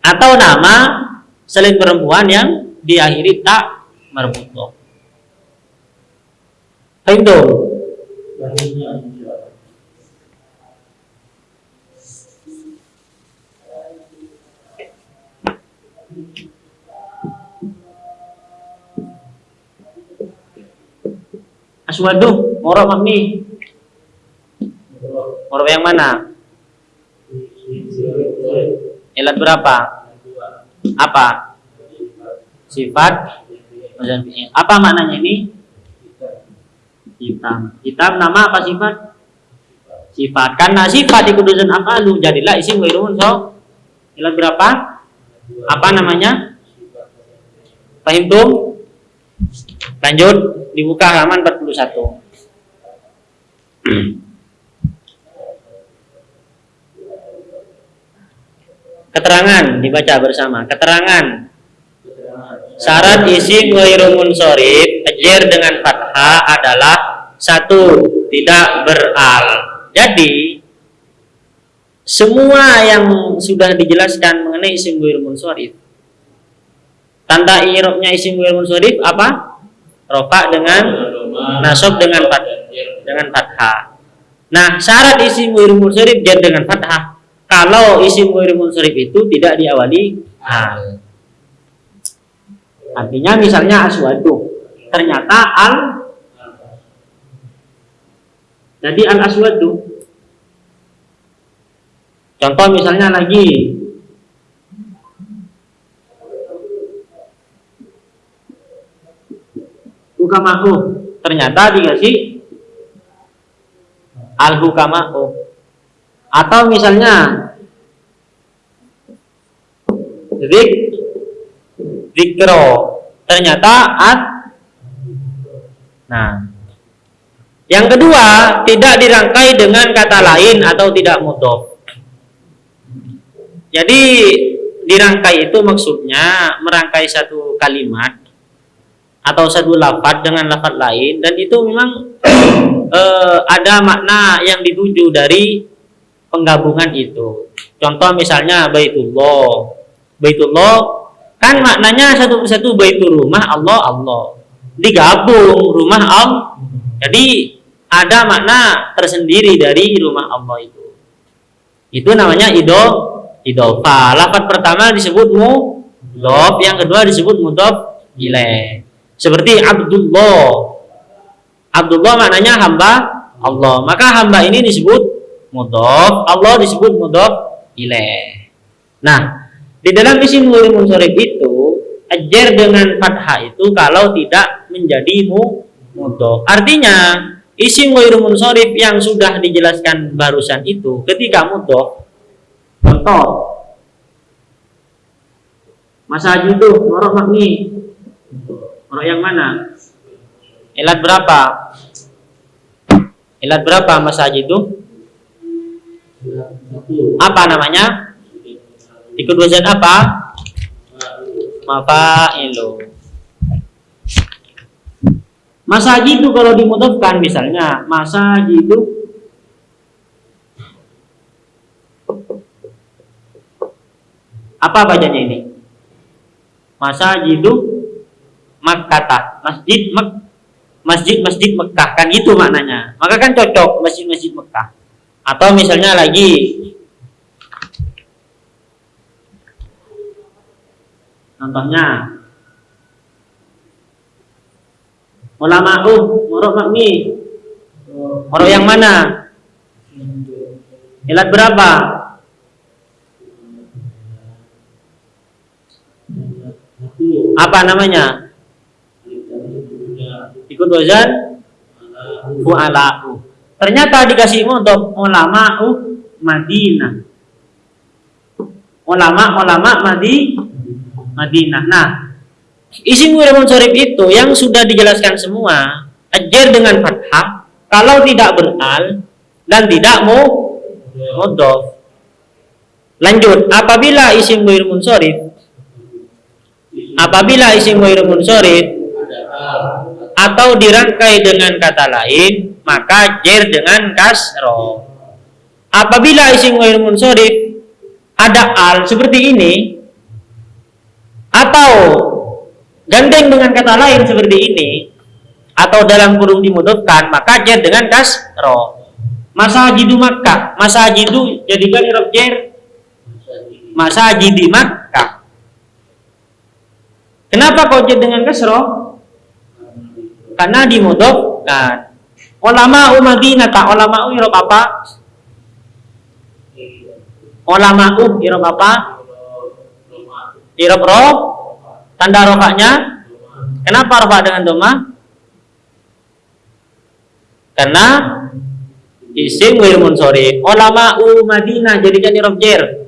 atau nama selain perempuan yang diakhiri tak marbuto. Fahimtum? Aswadu, moro mabni. Moro yang mana? Ilat berapa? Apa? Sifat. Apa maknanya ini? Hitam. Hitam nama apa sifat? Sifat. Karena sifat dikudusan afalu jadilah isim ghairu so. Ilat berapa? Apa namanya? Fahimtum? Lanjut dibuka halaman 41. Keterangan dibaca bersama. Keterangan syarat isim ghairu munsharif ajar dengan fathah adalah satu tidak beral. Jadi semua yang sudah dijelaskan mengenai isim ghairu munsharif tanda i'rabnya isim ghairu munsharif apa? Rofa dengan nasab dengan fat dengan fathah. Nah, syarat isim ghairu munsharif jar dengan fathah. Kalau isim ghairu munsharif itu tidak diawali hal. Artinya misalnya aswadu. Ternyata al jadi al aswadu. Contoh misalnya lagi hukamahu ternyata dikasih al hukamahu atau misalnya zik zikro. Ternyata at Nah, yang kedua tidak dirangkai dengan kata lain atau tidak mudof. Jadi dirangkai itu maksudnya merangkai satu kalimat atau satu lafaz dengan lafaz lain dan itu memang eh, ada makna yang dituju dari penggabungan itu. Contoh misalnya Baitullah. Baitullah kan maknanya satu persatu baitul rumah Allah Allah. Digabung rumah Allah. Jadi ada makna tersendiri dari rumah Allah itu. Itu namanya idol idofa. Lafaz pertama disebut mudhof, yang kedua disebut mudhof ilaih. Seperti Abdullah. Abdullah maknanya hamba Allah. Maka hamba ini disebut mudhof, Allah disebut mudhof ilaih. Nah, di dalam isim ghairi munsharif itu ajar dengan fathah itu kalau tidak menjadi mudhof. Artinya isim ghairi munsharif yang sudah dijelaskan barusan itu ketika mudhof contoh masa haji itu ngorok yang mana? Ilat berapa? Ilat berapa masa haji itu? Apa namanya? Ikut wazan apa? Mafailu. Masa haji itu kalau dimudahkan misalnya masa haji itu apa bacanya ini? Masa haji itu Makkata masjid Mek masjid masjid Mekah. Kan itu maknanya. Maka kan cocok masjid masjid Mekah. Atau misalnya lagi contohnya ulama uh murok makmi. Murok yang mana? Ilat berapa? Apa namanya ikut wazan fu'ala'u ternyata dikasih untuk ulama'u Madinah. Ulama-ulama Madi Madinah. Nah isim ghairul munsharif itu yang sudah dijelaskan semua ajar dengan fathah kalau tidak beral dan tidak mau mudhof lanjut apabila isim ghairul munsharif apabila isim ghairul munsharif atau dirangkai dengan kata lain maka jer dengan kasro. Apabila isim ghair munsharif ada al seperti ini atau gandeng dengan kata lain seperti ini atau dalam kurung dimudahkan maka jer dengan kasro. Masa haji di Makkah masa itu jadikan irob jer masa haji di Makkah. Kenapa kau jer dengan kasro karena dimudofkan ulama Madinah tak ulama irob apa ulama irob apa irob roh tanda rofaknya kenapa rofak dengan doma karena isim wir munsori. Ulama Madinah jadikan irob jer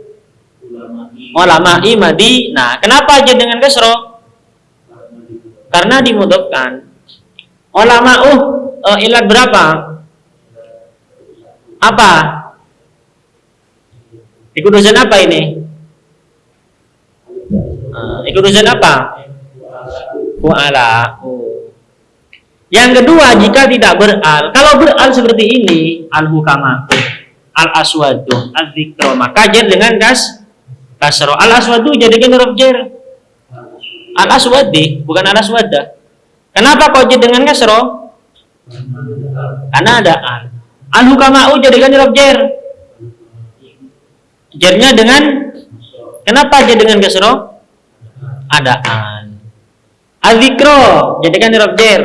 ulama i Madinah. Kenapa aja dengan kesro? Karena dimudofkan ulama uh, uh ilat berapa? Apa? Ikut dosen apa ini? Uh, ikut dosen apa? Fu'ala. Yang kedua jika tidak beral kalau beral seperti ini al hukama al aswadu al zikro maka dengan kas kasro. Al aswadu jadikan huruf jer al aswadi bukan al aswada Kenapa kau dengan kasro? Karena ada al. Al hukama'u jadikan huruf jer. Jernya dengan kenapa jadi dengan kasro? Ada al. Al-zikro jadikan huruf jer.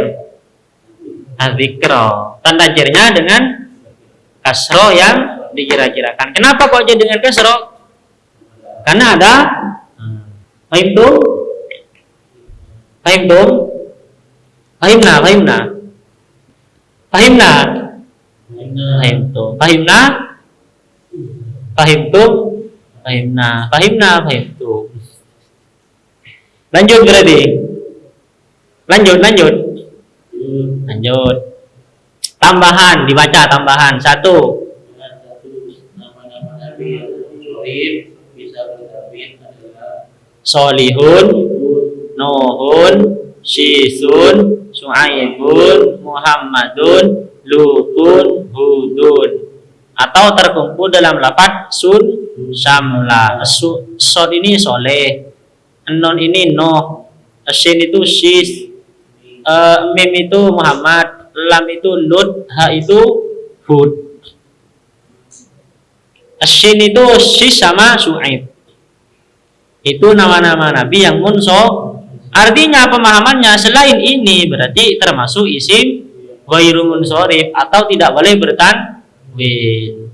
Al-zikro. Tanda jernya dengan kasro yang dikira-kirakan. Kenapa kok jadi dengan kasro? Karena ada Fahim tuh? Fahimna, fahimna. Fahimna. Fahimtu. Fahimna. Fahimtu. Fahimna. Fahimna, fahimtu. Lanjut berarti. Lanjut, lanjut. Lanjut. Tambahan, dibaca tambahan. Satu. Solihun, Nuhun, Syisun, Su'aibun, Muhammadun, Lutun, Hudun. Atau terkumpul dalam lapat sun, samla. Su, sod ini soleh. Non ini noh. Shin itu sis. Eh, mim itu Muhammad. Lam itu Lut. Ha itu Hud. Shin itu sis sama Su'aib. Itu nama-nama nabi yang munso. Artinya pemahamannya selain ini berarti termasuk isim ghairu munsorif atau tidak boleh bertanwin.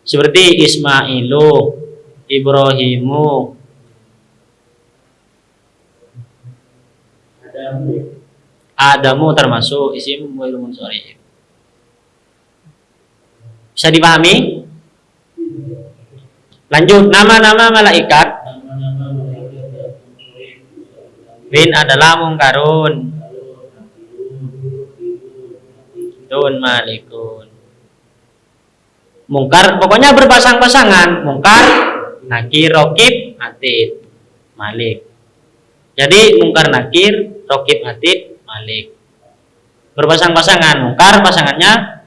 Seperti Ismailu, Ibrahimu, Adamu termasuk isim ghairu munsorif. Bisa dipahami? Lanjut, nama-nama malaikat bin adalah mungkarun, dun malikun. Mungkar pokoknya berpasang-pasangan, mungkar, nakir, rokib, atid, malik. Jadi mungkar nakir, rokib, atid, malik. Berpasang-pasangan, mungkar pasangannya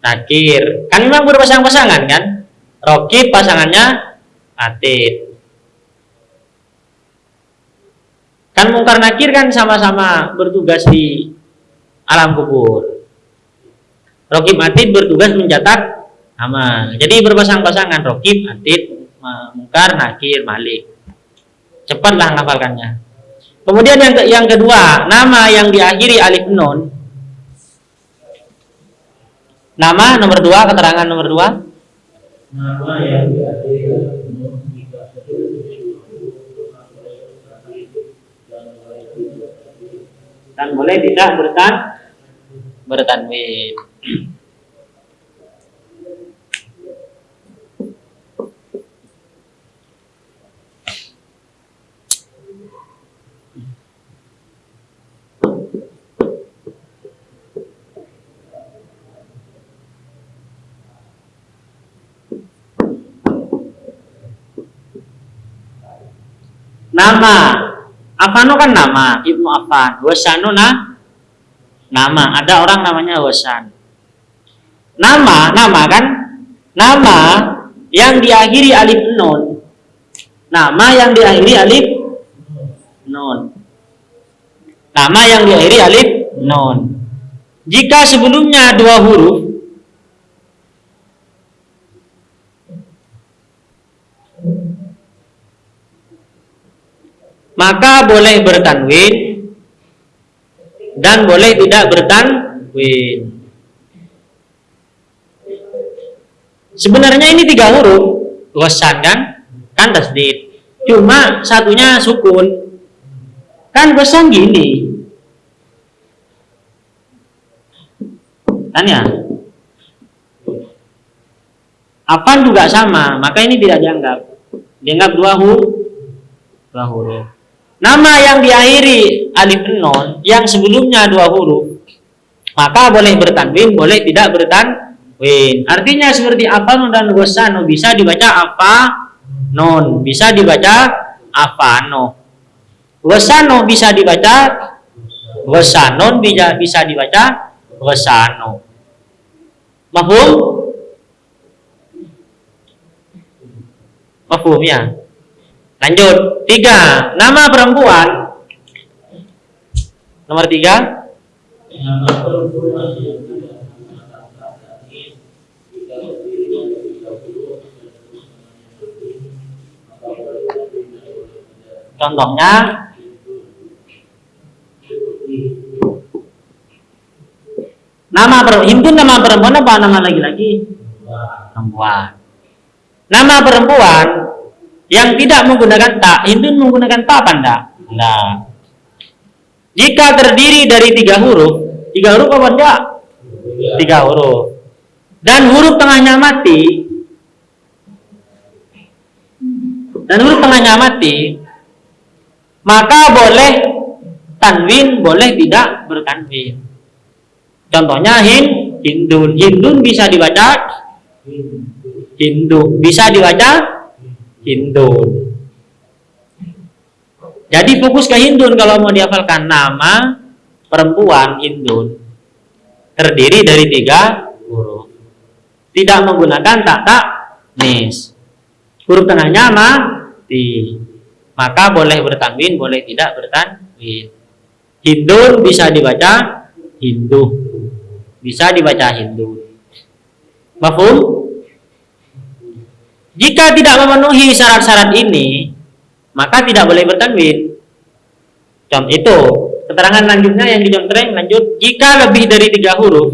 nakir. Kan memang berpasang-pasangan kan? Rokib pasangannya atid. Kan mungkar nakir kan sama-sama bertugas di alam kubur. Rokib atid bertugas mencatat amal. Jadi berpasang-pasangan rokib atid mungkar nakir malik. Cepatlah ngafalkannya. Kemudian yang ke- yang kedua, nama yang diakhiri alif nun. Nama nomor dua, keterangan nomor dua. nama yang diakhiri dengan penuh jika seluruh dan mulai dan boleh tidak bertan bertanwin. Nama Afano kan nama Ibnu Affan. Wasanu nah nama. Ada orang namanya Wasan. Nama, nama kan? Nama yang diakhiri alif nun. Nama yang diakhiri alif nun. Nama yang diakhiri alif nun. Jika sebelumnya dua huruf maka boleh bertanwin dan boleh tidak bertanwin. Sebenarnya ini tiga huruf, wasan kan? Kan tasdid. Cuma satunya sukun. Kan wasan gini. Kan ya? Apaan juga sama, maka ini tidak dianggap. Dianggap dua huruf. Dua huruf. Nama yang diakhiri alif non yang sebelumnya dua huruf maka boleh bertanwin, boleh tidak bertanwin. Artinya seperti apa nun dan gosano bisa dibaca apa non, bisa dibaca apa no. Gosano bisa dibaca gosanon bisa bisa dibaca gosano. Mahum? Mahum ya? Lanjut, tiga, nama perempuan. Nomor tiga, nama perempuan yang tidak menggunakan kata ini jika berdiri dari 30 dan terus namanya maka boleh bertawin dan boleh tidak contohnya. Nama perempuan, nama perempuan apa? Nama bahwa Perempuan. Nama perempuan yang tidak menggunakan tak, Hindu menggunakan apa enggak? Enggak. Jika terdiri dari tiga huruf, tiga huruf apa enggak? Tiga huruf. Dan huruf tengahnya mati, dan huruf tengahnya mati, maka boleh tanwin, boleh tidak bertanwin. Contohnya hin, hindun. Hindun bisa dibaca hindu, bisa dibaca hindun. Jadi fokus ke hindun kalau mau dihafalkan nama perempuan hindun terdiri dari tiga huruf. Tidak menggunakan tak tak nis. Huruf tengahnya mati. Maka boleh bertanwin, boleh tidak bertanwin. Hindun bisa dibaca Hindu. Bisa dibaca Hindu. Mafhum? Jika tidak memenuhi syarat-syarat ini, maka tidak boleh bertanwin. Contoh itu, keterangan lanjutnya yang dicontreng lanjut. Jika lebih dari tiga huruf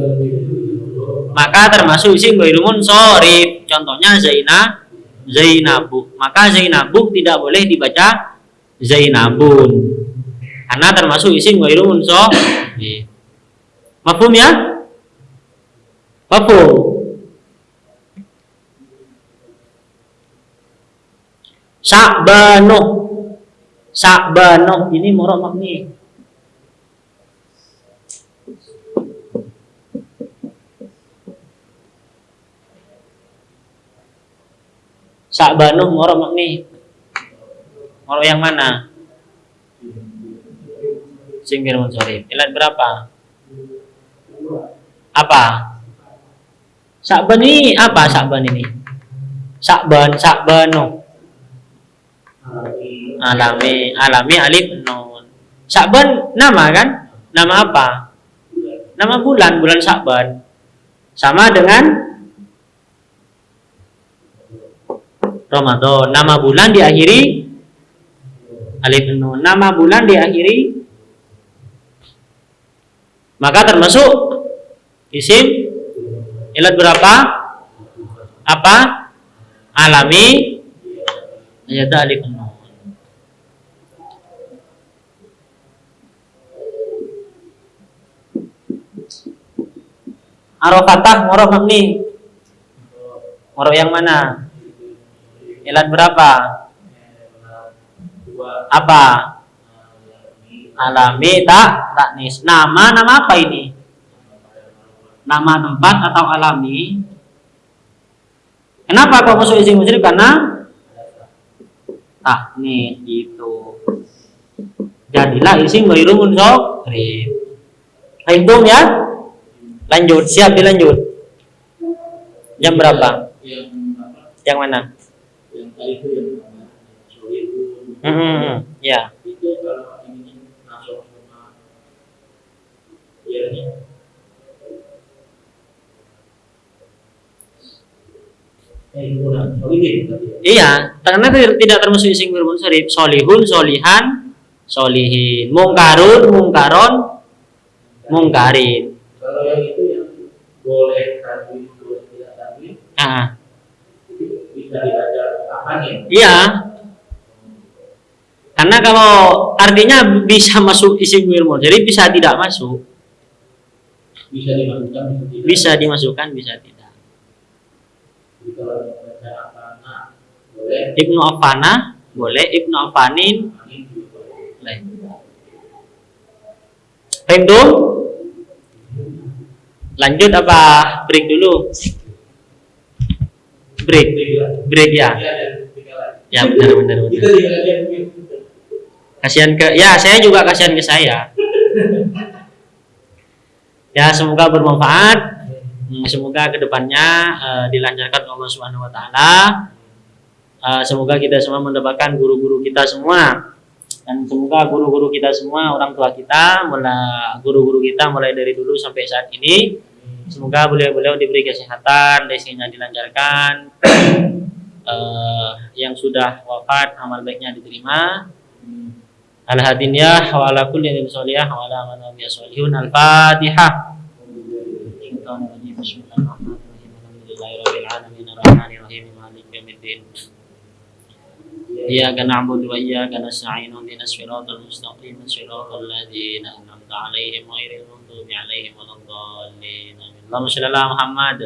maka termasuk isim ghairu sorif contohnya Zainah Zainabu. Maka Zainabu tidak boleh dibaca Zainabun. Karena termasuk isim ghairu sorif mafhum ya? Mafhum Sa'banu Sa'banu ini murah makni Sa'banuh moro makni. Moro yang mana? Singkir munsorif. Ilat berapa? Apa? Sa'ban ini apa Sa'ban ini? Sa'ban, Sa'banu. Alami, alami alif nun. Sa'ban nama kan? Nama apa? Nama bulan, bulan Sa'ban. Sama dengan Ramadan. Nama bulan diakhiri alif nun. Nama bulan diakhiri maka termasuk isim ilat berapa? Apa? Alami ayat alif nun. Arofatah moroh mabni. Moroh yang mana? Ilat berapa? Apa? Alami tak taknis. Nama nama apa ini? Nama tempat atau alami? Kenapa kok masuk isim musyrif? Karena taknis itu. Jadilah isim ghairu munsharif. Hitung ya? Lanjut, siap dilanjut. Jam berapa? Yang mana? itu yang namanya solihun Hmm, hmm, hmm. ya. itu kalau ini masuk sama ya Eh, tadi ya. Iya, karena tidak termasuk isim ghairu munsharif. Solihun, solihan, solihin. Mungkarun, mungkaron, mungkarin. Kalau yang itu yang boleh tadi boleh tidak tadi Ah, bisa dibaca apa nih? iya. Karena kalau artinya bisa masuk isim ghairu munsharif, bisa tidak masuk. Bisa dimasukkan bisa tidak. Bisa dimasukkan, bisa tidak. Jadi kalau boleh Ibnu Affana boleh, Ibnu juga boleh. Lanjut apa break dulu? Break, break ya. Ya benar benar benar. Kasihan ke ya saya juga kasihan ke saya. Ya semoga bermanfaat. Hmm, Semoga ke depannya eh, dilancarkan Allah Subhanahu Wa Taala. Eh, semoga kita semua mendapatkan guru-guru kita semua dan semoga guru-guru kita semua orang tua kita mulai guru-guru kita mulai dari dulu sampai saat ini semoga beliau-beliau diberi kesehatan rezekinya dilancarkan Eh, yang sudah wafat amal baiknya diterima. Al hadiniyah kulli nabi soliyah al fatihah Bismillahirrahmanirrahim إياك نعبد وإياك نستعين اهدنا الصراط المستقيم صراط الذين أنعمت عليهم غير المغضوب عليهم ولا الضالين آمين. اللهم صل على محمد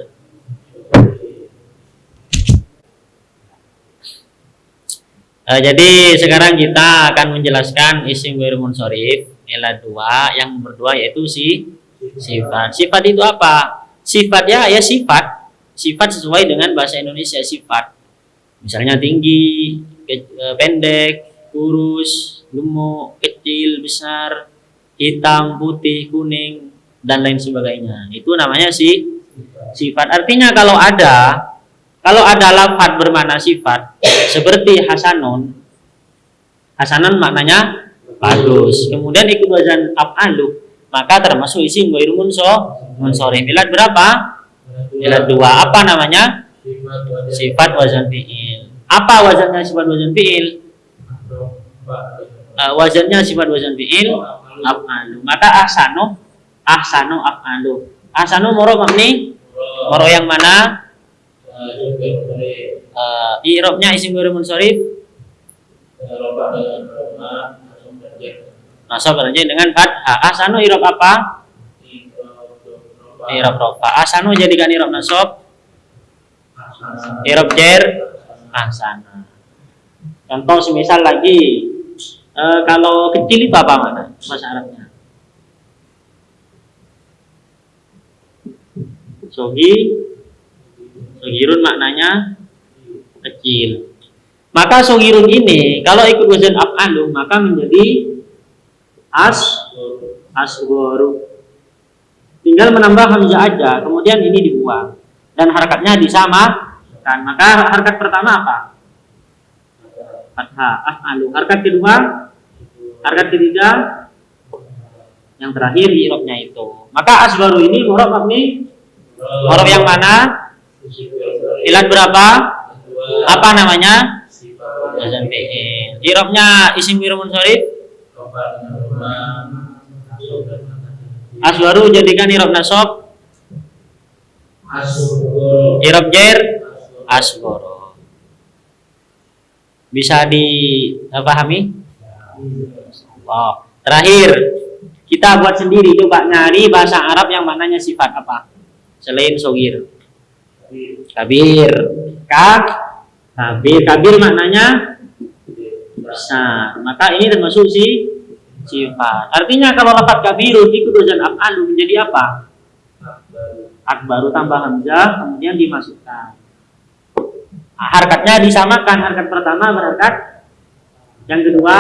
Eh, jadi sekarang kita akan menjelaskan isim ghairu munsorif ilah dua yang berdua yaitu si sifat. Sifat itu apa? Sifat ya ya sifat. Sifat sesuai dengan bahasa Indonesia sifat. Misalnya tinggi, ke- eh, pendek, kurus, gemuk, kecil, besar, hitam, putih, kuning dan lain sebagainya. Itu namanya si sifat. Artinya kalau ada kalau ada lafat bermakna sifat seperti hasanun hasanun maknanya bagus. Kemudian ikut wazan af'alu maka termasuk isim ghairu munso munsorif. Ilat berapa? Ilat dua. Apa namanya? Sifat wazan fi'il. Apa wazannya sifat wazan fi'il? Eh, wazannya sifat wazan fi'il af'alu. Maka ahsanu ahsanu af'alu. Ahsanu moro mabni moro yang mana? Eh, i'rabnya isim ghairu munsorif nasab kerja dengan fathah. Ahsanu i'rab apa? I'rab rofa. Ahsanu jadikan i'rab nasab, i'rab jer ahsana. Contoh semisal lagi eh, kalau kecil itu apa mana bahasa Arabnya? Sogi, sogirun maknanya kecil. Maka sogirun ini kalau ikut wazan af'alu maka menjadi as asgoru. Tinggal menambah hamzah aja, kemudian ini dibuang dan harakatnya disamakan. Maka harakat pertama apa? Fathah af'alu. Harakat kedua, harakat ketiga, yang terakhir i'rabnya itu. Maka asgoru ini murab mabni murab yang mana? Ilat berapa? Apa namanya? Wazan fi'il. I'rabnya isim ghairu munsharif Aswaru jadikan i'rab nasab, i'rab jer asgoro. Bisa dipahami? Oh. Terakhir, kita buat sendiri coba nyari bahasa Arab yang maknanya sifat apa? Selain sogir. Kabir. Kak. Kabir. Kabir maknanya besar. Maka ini termasuk si sifat. Artinya kalau lafaz kabirun ikut wazan af'alu menjadi apa? Akbaru tambah hamzah kemudian dimasukkan. Harkatnya disamakan. Harkat pertama berharkat yang kedua,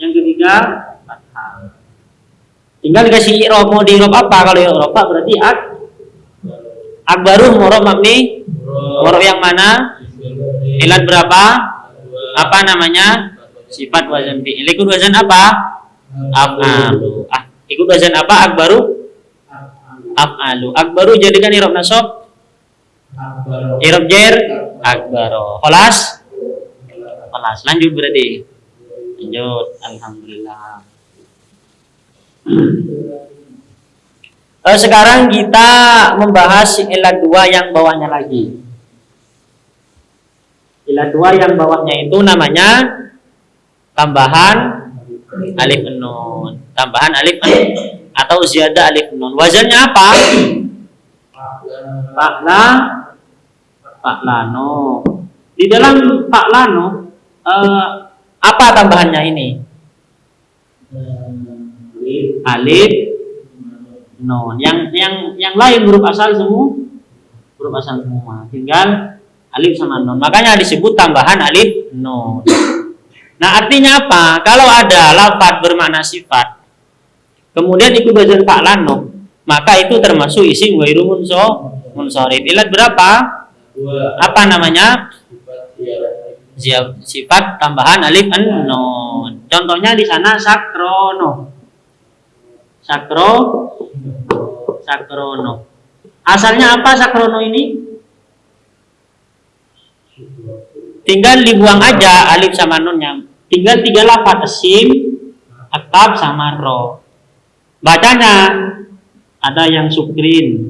yang ketiga. Tinggal dikasih i'rab mau di apa? Kalau i'rab apa berarti ak akbaru murab mabni murab yang mana? Ilat berapa? Apa namanya? Sifat wazan fi'il. Ikut wazan apa? Af'alu. Ah, ikut wazan apa? Akbaru? Af'alu. Akbaru jadikan i'rab nasab, jer akbaro. Kelas? Kelas. Lanjut berarti. Lanjut. Alhamdulillah. Eh, sekarang kita membahas ilat dua yang bawahnya lagi. Ilat dua yang bawahnya itu namanya tambahan alif nun. Tambahan alif nun atau ziyadah alif nun. Wazannya apa? Pakla Paklano. Di dalam Paklano eh, apa tambahannya ini? Alif nun. Yang yang yang lain huruf asal semua huruf asal semua. Tinggal alif sama nun. Makanya disebut tambahan alif nun. Nah, artinya apa? Kalau ada lafaz bermakna sifat, kemudian ikut wazan fa'lano, maka itu termasuk isim ghairu munso. Ilat berapa? Apa namanya? Sifat tambahan alif an nun. Contohnya di sana sakrono. Sakro sakrono. Asalnya apa sakrono ini? Tinggal dibuang aja alif sama nunnya. Tinggal tiga lafaz asim, akab sama ro. Bacanya ada yang sukrin,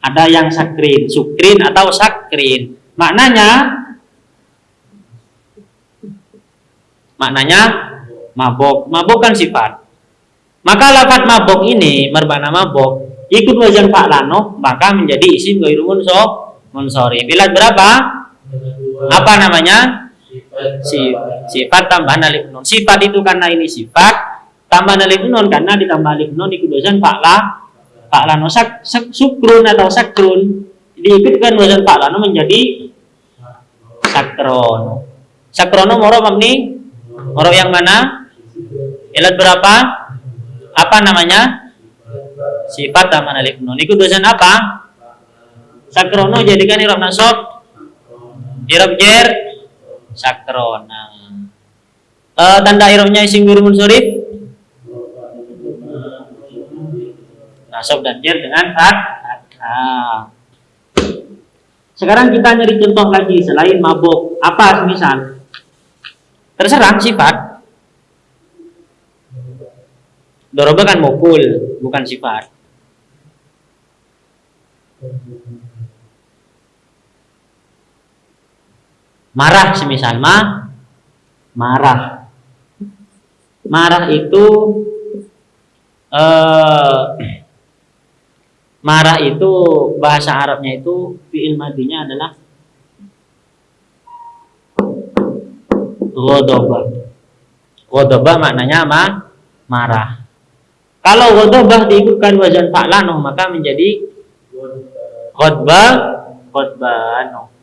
ada yang sakrin, sukrin atau sakrin. Maknanya maknanya mabok. Mabok kan sifat. Maka lafaz mabok ini bermakna mabok ikut wazan fa'lano maka menjadi isim ghairu munso munsharif. Ilat berapa? Apa namanya? si sifat tambahan alif nun sifat itu karena ini sifat tambahan alif nun karena ditambah alif nun ikut wazan fa'la fa'la no sak, sak, sukrun atau sakrun. Diikutkan wazan fa'la no menjadi sakrono sakrono moro mabni moro yang mana? Ilat berapa? Apa namanya? Sifat tambahan alif nun. Ikut wazan apa? Sakrono jadikan irob nasab irob jer sakrona uh, tanda irobnya isim guru munsurif nasab dan jer dengan kat nah. sekarang kita nyari contoh lagi selain mabuk apa misal terserah sifat Doroba kan mukul, bukan sifat. marah semisal ma marah marah itu eh, marah itu bahasa Arabnya itu fi'il madinya adalah ghadabah ghadabah maknanya ma marah kalau ghadabah diikutkan wazan fa'lano maka menjadi ghadbah ghadbano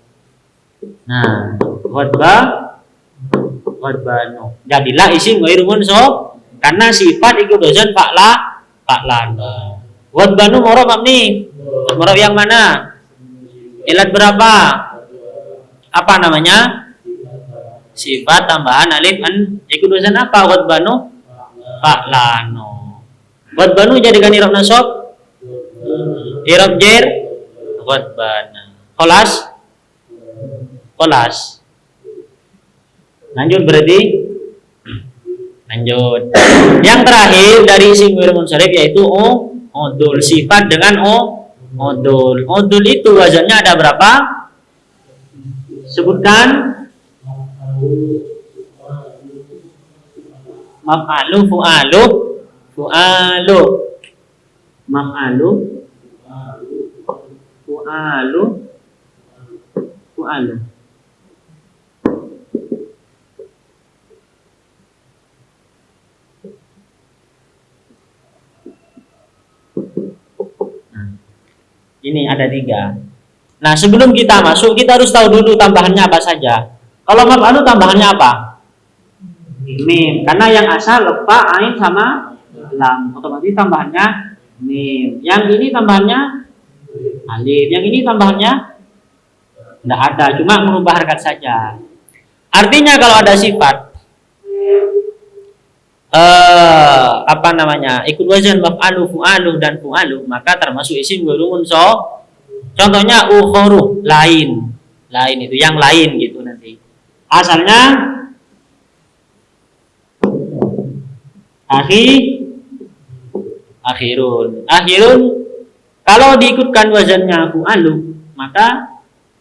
Nah, khotbah khotbanu. Jadilah isim ghairu mansub karena sifat ikut dosen fa'la fa'lana. Khotbanu moro mabni. Moro yang mana? Ilat berapa? Apa namanya? Sifat tambahan alif an ikut dosen apa? Khotbanu fa'lano. Khotbanu jadikan irob nasab irob jer khotbana. Kholas kolas lanjut berarti lanjut yang terakhir dari isim munsharif yaitu o odul. Sifat dengan o odul. Odul itu wazannya ada berapa? Sebutkan. Maf'alu fu'alu. Fu'alu. Maf'alu. Fu'alu. Fu'alu Ini ada tiga. Nah, sebelum kita masuk, kita harus tahu dulu tambahannya apa saja. Kalau maf'alu tambahannya apa? Mim. Karena yang asal lepa, ain sama lam. Otomatis tambahannya mim. Yang ini tambahannya alif. Yang ini tambahannya tidak ada, cuma merubah harkat saja. Artinya kalau ada sifat eh, apa namanya? Ikut wazan maf'alu fu'alu dan fu'alu maka termasuk isim gurumun so contohnya ukhoru lain. Lain itu yang lain gitu nanti. Asalnya akhir akhirun. Akhirun kalau diikutkan wazannya fu'alu maka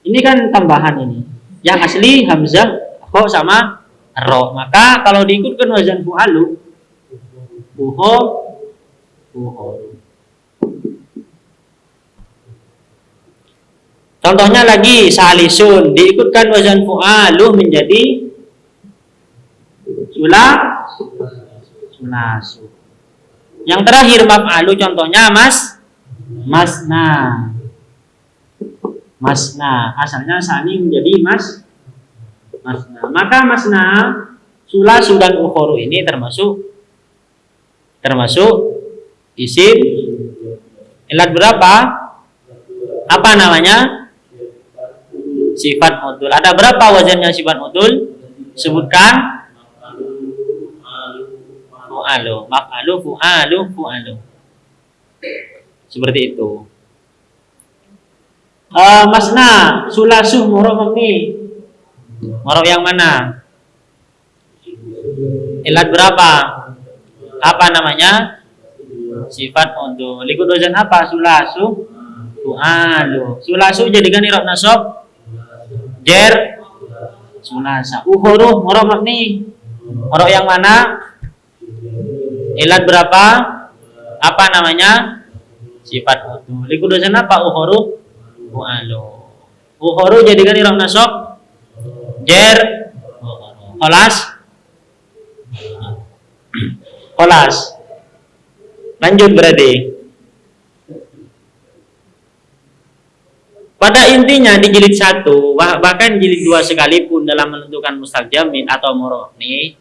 ini kan tambahan ini. Yang asli hamzah kok sama ro. Maka kalau diikutkan wazan fu'alu buho. Buho. Contohnya lagi salisun. Diikutkan wazan fu'alu menjadi sula. Sulasu yang terakhir maf'alu contohnya mas masna. Masna. Asalnya sani menjadi mas masna. Maka masna sulasu dan ukhoru ini termasuk termasuk isim ilat berapa? Apa namanya? Sifat modul. Ada berapa wazannya sifat modul? Sebutkan. Fu'alu. Maf'alu, fu'alu, fu'alu. Seperti itu. Uh, masna, sulasu, murah ini Morof yang mana? Ilat berapa? Apa namanya? Sifat untuk Likut apa? Sulasu. Fu'alu. Sulasu jadikan irob nasab. Jer. Sulasa. Uhuruh. Morof nih. Morof yang mana? Ilat berapa? Apa namanya? Sifat untuk Likut wazan apa? Uhuruh. Fu'alu. Uhuruh jadikan irob nasab jer Kolas? Kolas. Lanjut berarti. Pada intinya di jilid satu bahkan jilid dua sekalipun dalam menentukan mustakjamin atau murni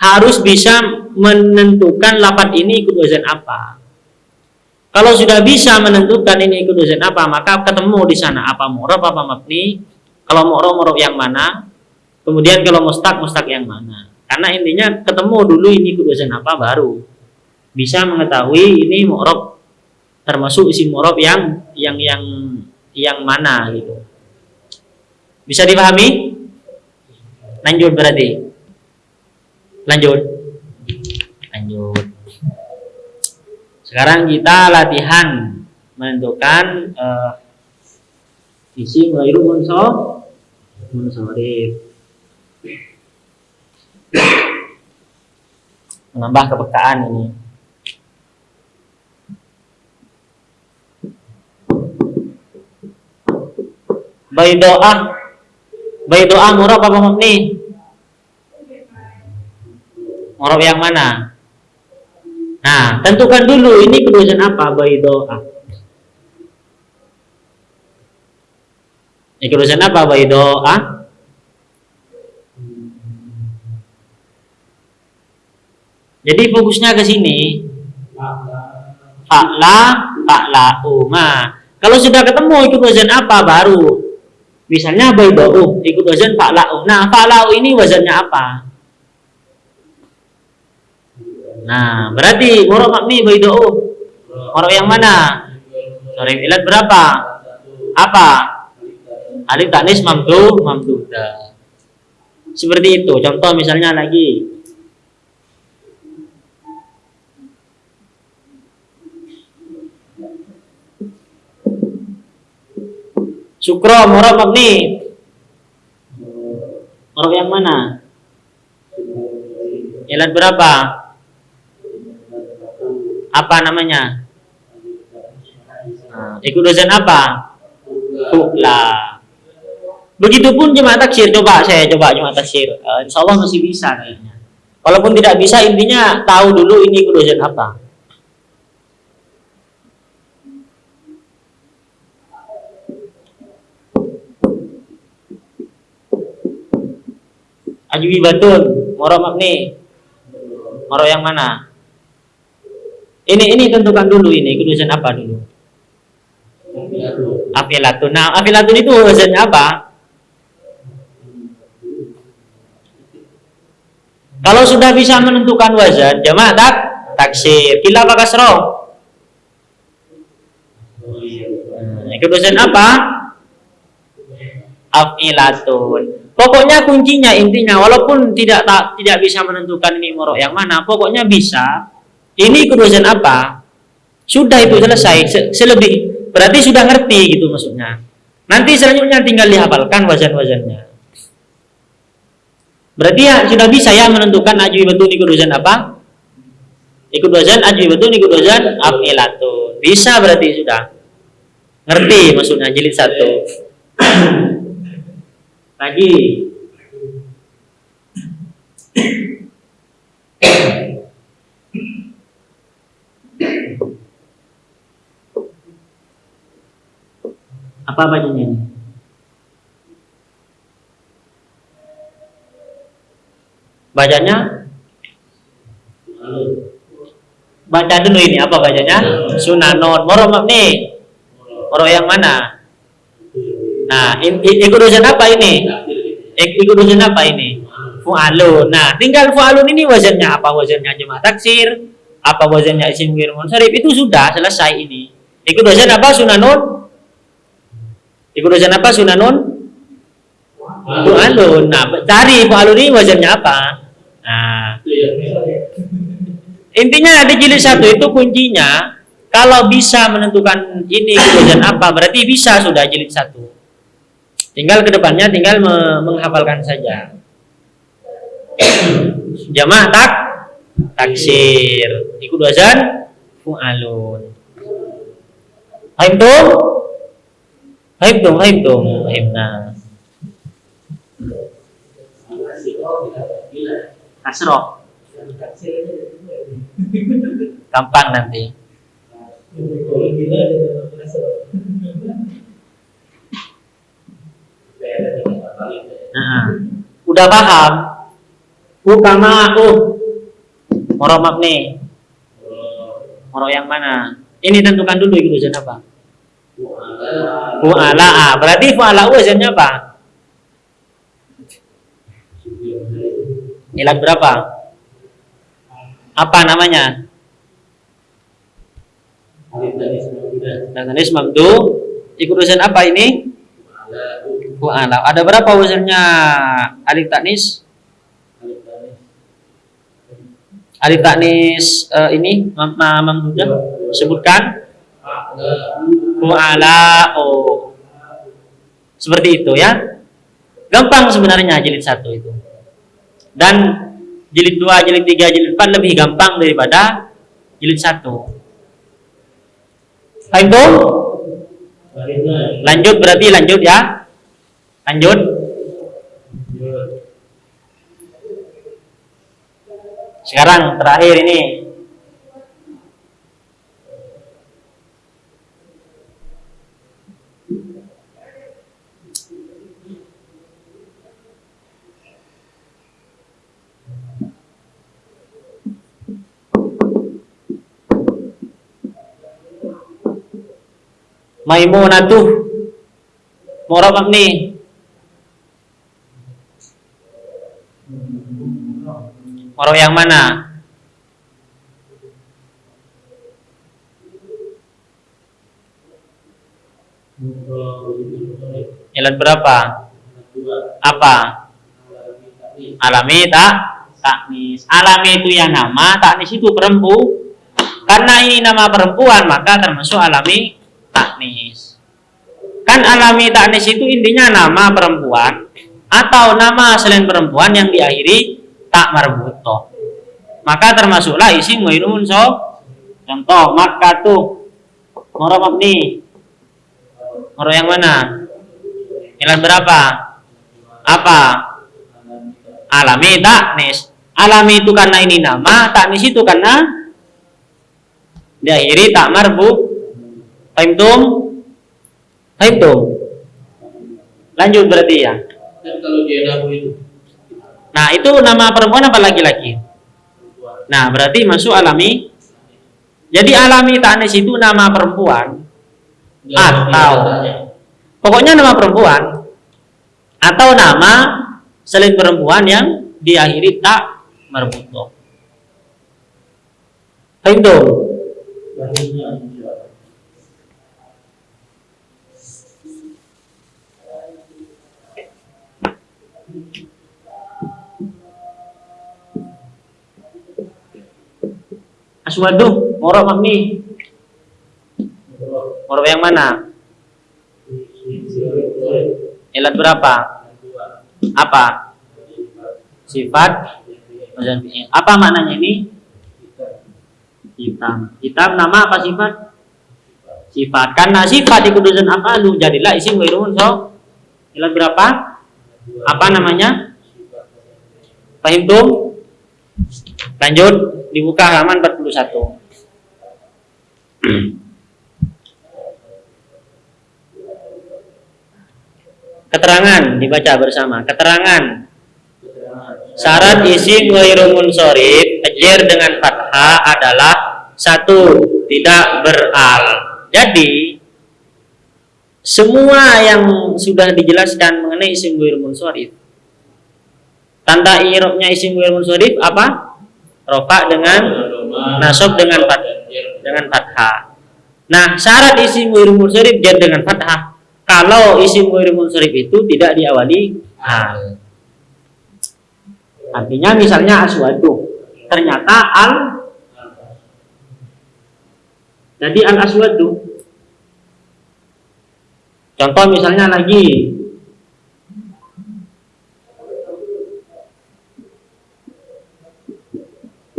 harus bisa menentukan lapat ini ikut wazan apa. Kalau sudah bisa menentukan ini ikut wazan apa, maka ketemu di sana apa murab apa mabni. Kalau murab murab yang mana, kemudian kalau mustak mustak yang mana. Karena intinya ketemu dulu ini wazan apa baru bisa mengetahui ini murab termasuk isi murab yang yang yang yang mana gitu. Bisa dipahami? Lanjut berarti. Lanjut. Lanjut. Sekarang kita latihan menentukan uh, isi ghairu munsharif. Munsharif. Menambah kepekaan ini. Baidoah. Baidoah murab apa mabni? Murab yang mana? Nah, tentukan dulu ini kedudukan apa baidoah. Ini kedudukan apa baidoah? Jadi fokusnya ke sini. Fa'la, fa'la, uma. Kalau sudah ketemu ikut wazan apa baru Misalnya bayda'u ikut wazan fa'la'u. Nah, fa'la'u ini wazannya apa? Nah, berarti murab mabni bayda'u. Murab yang mana? Sorry, ilat berapa? Apa? Alif tanis mamdu mamduda. Seperti itu. Contoh misalnya lagi. Syukro, murab mabni. Murab yang mana? Ilat berapa? Apa namanya? Nah, ikut dosen apa? Fu'la. Begitupun jemaah taksir. Coba saya coba jemaah taksir. Uh, insya Allah masih bisa kayaknya. Walaupun tidak bisa, intinya tahu dulu ini ikut dosen apa. Ajwi batun, moro makni. Moro yang mana? Ini ini tentukan dulu ini, kudusan apa dulu? Afilatun. Nah, afilatun itu wazannya apa? Kalau sudah bisa menentukan wazan, jamaah tak taksir. Kila apa kasro? Hmm, kudusan apa? Afilatun. Pokoknya kuncinya intinya walaupun tidak tak, tidak bisa menentukan ini morok yang mana, pokoknya bisa. Ini kedudukan apa? Sudah itu selesai. Se selebih berarti sudah ngerti gitu maksudnya. Nanti selanjutnya tinggal dihafalkan wazan-wazannya. Berarti ya sudah bisa ya menentukan ajwi betul ikut wazan apa? Ikut wazan ajwi betul ikut wazan afilatun. Bisa berarti sudah. Ngerti maksudnya jilid satu lagi. Apa bacanya? Ini bacanya? Baca dulu ini apa bacanya? Sunanon moro nih. Moro yang mana Nah, ikut dosen apa ini? Ikut dosen apa ini? Fu'alun. Nah, tinggal fu'alun ini wazannya apa? Wazannya jemaah taksir, apa wazannya isim ghair munsharif itu sudah selesai ini. Ikut dosen apa sunanun? Ikut dosen apa sunanun? Fu'alun. Nah, cari fu'alun ini wazannya apa? Nah, intinya di jilid satu itu kuncinya kalau bisa menentukan ini wazan apa berarti bisa sudah jilid satu Tinggal ke depannya tinggal menghafalkan saja. Jamaah tak taksir. Ikut wazan fu'alun. Haimna. Oh, tidak gila. kasroh gampang nanti Kalau gila dia masuk. Beda dengan kali. Nah, udah paham? Ukama aku. Moro mabni moro yang mana? Ini tentukan dulu itu wazan apa? Fu'ala. Ah, berarti fu'ala wazannya apa? Ilat berapa? Apa namanya? Natanis mamdu ikut wazan apa ini ada berapa wazannya alif taknis? Alif taknis eh, ini mam mam mamdudah sebutkan. Fu'ala oh seperti itu ya. Gampang sebenarnya jilid satu itu. Dan jilid dua jilid tiga jilid empat lebih gampang daripada jilid satu. Tuh? Lanjut berarti lanjut ya. Lanjut. Sekarang terakhir ini. Maimunatuh Murabak nih Moro yang mana? Ilat berapa? Apa? Alami tak? Taknis. Alami itu yang nama, taknis itu perempu. Karena ini nama perempuan, maka termasuk alami taknis. Kan alami taknis itu intinya nama perempuan atau nama selain perempuan yang diakhiri tak marbuto. Maka termasuklah isim ghairu so. Contoh maka tuh moro mabni. Moro yang mana? Ilan berapa? Apa? Alami taknis. Alami itu karena ini nama, taknis itu karena diakhiri tak marbu. Fahimtum? Fahimtum? Lanjut berarti ya. Kan kalau dia itu Nah, itu nama perempuan apa laki-laki? Nah, berarti masuk alami. Jadi alami tanis itu nama perempuan atau pokoknya nama perempuan atau nama selain perempuan yang diakhiri tak marbuto. Fahimtum? Aswadu, moro mabni. Moro yang mana? Ilat berapa? Apa? Sifat. Apa maknanya ini? Hitam. Hitam nama apa sifat? Sifat. Karena sifat dikudusan apa lu jadilah isim ghairu so. Ilat berapa? Apa namanya? Pahim tuh? Lanjut dibuka halaman 41. Keterangan dibaca bersama. Keterangan syarat isim ghairu munsharif ajar dengan fathah adalah satu tidak beral. Jadi semua yang sudah dijelaskan mengenai isim ghairu munsharif tanda i'rabnya isim ghairu munsharif apa? Rofa dengan nasab dengan fat dengan fathah. Nah, syarat isim ghairu munsharif jar dengan fathah. Kalau isim ghairu munsharif itu tidak diawali hal. Artinya misalnya aswadu. Ternyata al jadi al aswadu. Contoh misalnya lagi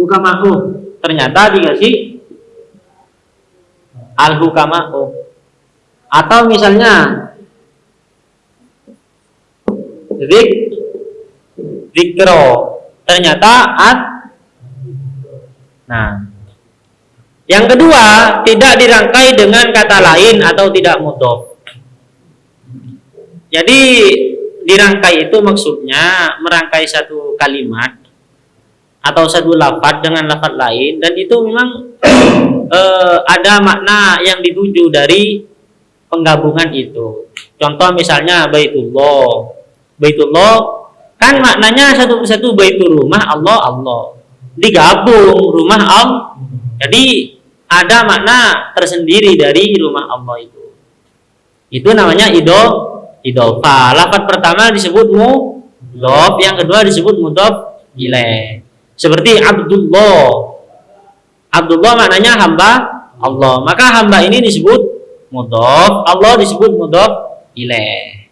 hukama'u ternyata dikasih al hukama'u atau misalnya zik zikro. Ternyata at Nah, yang kedua tidak dirangkai dengan kata lain atau tidak mudof. Jadi dirangkai itu maksudnya merangkai satu kalimat atau satu lafaz dengan lafaz lain dan itu memang eh, ada makna yang dituju dari penggabungan itu. Contoh misalnya Baitullah. Baitullah kan maknanya satu persatu baitul rumah Allah Allah. Digabung rumah Allah. Jadi ada makna tersendiri dari rumah Allah itu. Itu namanya idol idofa. Lafat pertama disebut mudhof, yang kedua disebut mudhof ilaih. Seperti Abdullah. Abdullah maknanya hamba Allah. Maka hamba ini disebut mudhof, Allah disebut mudhof ilaih.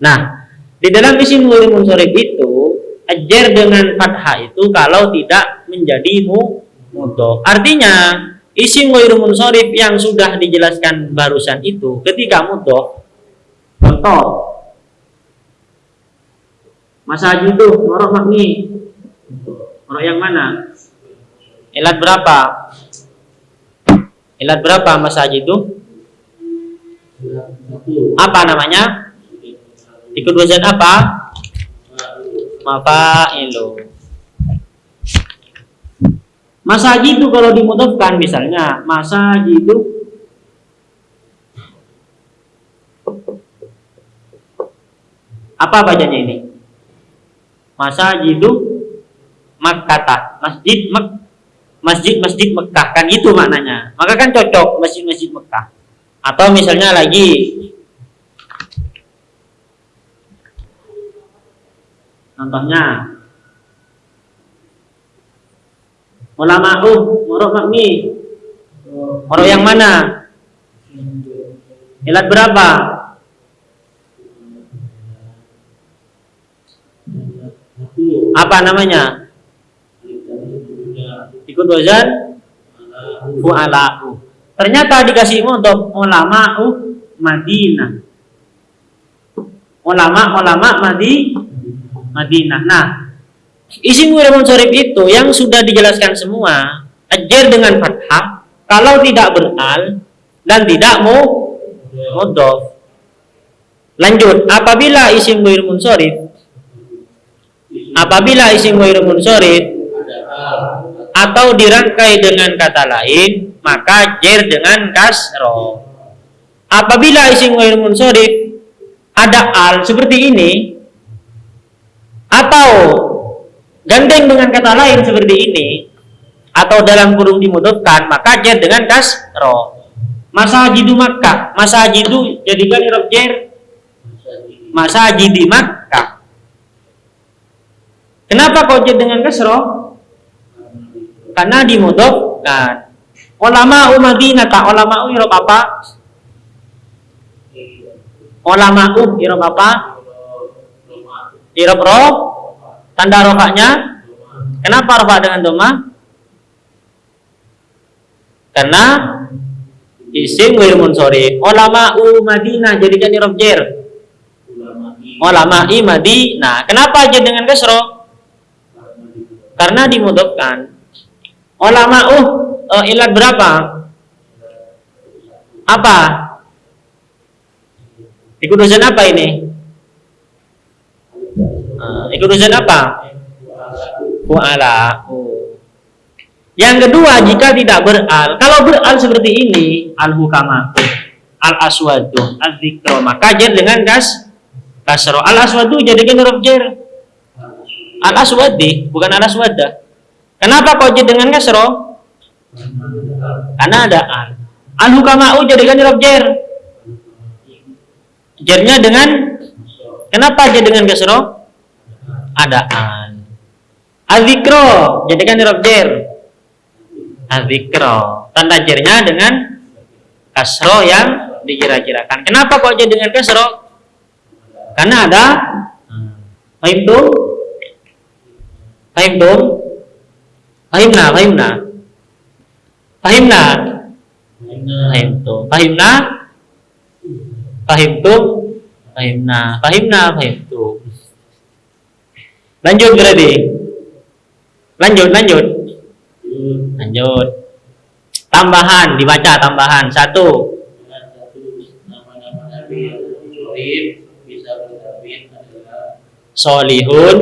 Nah, di dalam isim ghairi munsharif itu ajar dengan fathah itu kalau tidak menjadi mudhof. Artinya isim ghairu munsharif yang sudah dijelaskan barusan itu ketika mudhof contoh masa haji itu ngorok yang mana? Ilat berapa? Ilat berapa masa haji itu? Apa namanya? Ikut wazan apa? Mafailu. Masa haji itu kalau dimudahkan misalnya masa haji itu apa bacanya ini? Masa haji itu Makkata, masjid Mek masjid masjid Mekah. Kan itu maknanya. Maka kan cocok masjid masjid Mekah. Atau misalnya lagi contohnya ulama uh murok makmi. Murok yang mana? Ilat berapa? Apa namanya ikut wazan fu'ala'u ternyata dikasih untuk ulama uh Madinah. Ulama ulama Madi Madinah. Nah Isim ghair munsharif itu yang sudah dijelaskan semua, ajar dengan fathah kalau tidak beral dan tidak mau mudhof. Lanjut, apabila isim ghair munsharif apabila isim ghair munsharif atau dirangkai dengan kata lain, maka jer dengan kasro. Apabila isim ghair munsharif ada al seperti ini atau gandeng dengan kata lain seperti ini atau dalam kurung dimudahkan maka jar dengan kasro. Masa haji di Makkah masa itu jadikan irob jar masa haji di Makkah. Kenapa kau jar dengan kasro karena dimudahkan ulama umadinah tak ulama irob apa ulama irob apa irob roh Tanda rofaknya? Kenapa rofak dengan doma? Karena isim wir munsori. Ulama u Madinah jadikan irob jer. Ulama i Madinah. Kenapa aja dengan kesro? Karena dimudahkan. Ulama uh uh, ilat berapa? Apa? Ikut dosen apa ini? Uh, ikut urusan apa? Fu'ala. Yang kedua, jika tidak beral, kalau beral seperti ini, al-hukama, al-aswadu, al-zikro, maka dengan kas kasro. Al-aswadu jadikan huruf jar. Al-aswadi, bukan al-aswada. Kenapa kau dengan kasro? Karena ada al. Al-hukama'u jadikan huruf jar. Jarnya dengan Kenapa jar dengan kasro? adaan. Azikro jadikan huruf jer. Azikro tanda jernya dengan kasro yang dikira-kirakan. Kenapa kok jadi dengan kasro? Karena ada Fahim tuh? Fahimna, fahimna. Fahimna. Fahim tuh. Fahimna. Fahim tuh. Fahimna. Fahimna, fahim tuh. Lanjut berarti. Lanjut, lanjut. Lanjut. Tambahan, dibaca tambahan. Satu. Solihun,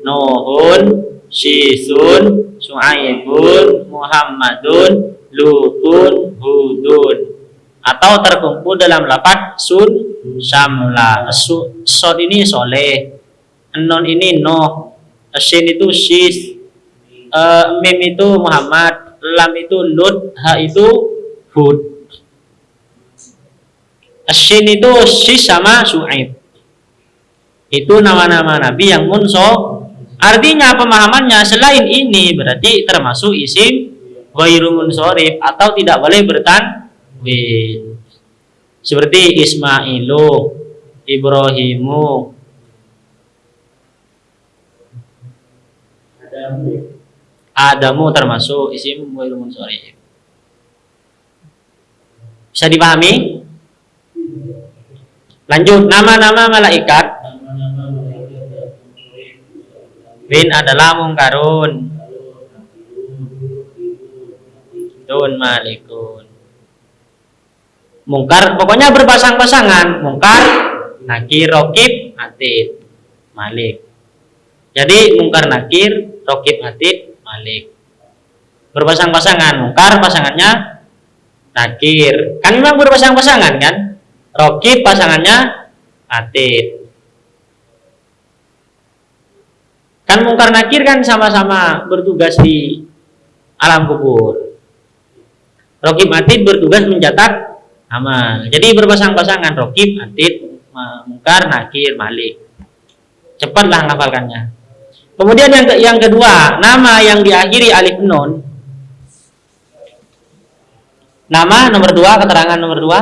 Nuhun, Syisun, Su'aibun, Muhammadun, Lutun, Hudun. Atau terkumpul dalam lapat sun, samla. Su, sod ini soleh. Non ini noh. Shin itu sis. Eh, mim itu Muhammad. Lam itu Lut. Ha itu Hud. Shin itu sis sama Su'aib. Itu nama-nama nabi yang munso. Artinya pemahamannya selain ini berarti termasuk isim ghairu munsorif atau tidak boleh bertanwin. Seperti Ismailu, Ibrahimu, Adamu Adamu termasuk isim ghairu munsorif. Bisa dipahami? Lanjut, nama-nama malaikat bin adalah mungkarun, dun malikun. Mungkar pokoknya berpasang-pasangan, mungkar, nakir, rokib, atid, malik. Jadi mungkar nakir, rokib, atid, malik. Berpasang-pasangan, mungkar pasangannya nakir. Kan memang berpasang-pasangan kan? Rokib pasangannya atid. Kan mungkar nakir kan sama-sama bertugas di alam kubur. Rokib atid bertugas mencatat amal. Jadi berpasang-pasangan rokib atid mungkar nakir malik. Cepatlah ngafalkannya. Kemudian yang ke- yang kedua, nama yang diakhiri alif nun. Nama nomor dua, keterangan nomor dua.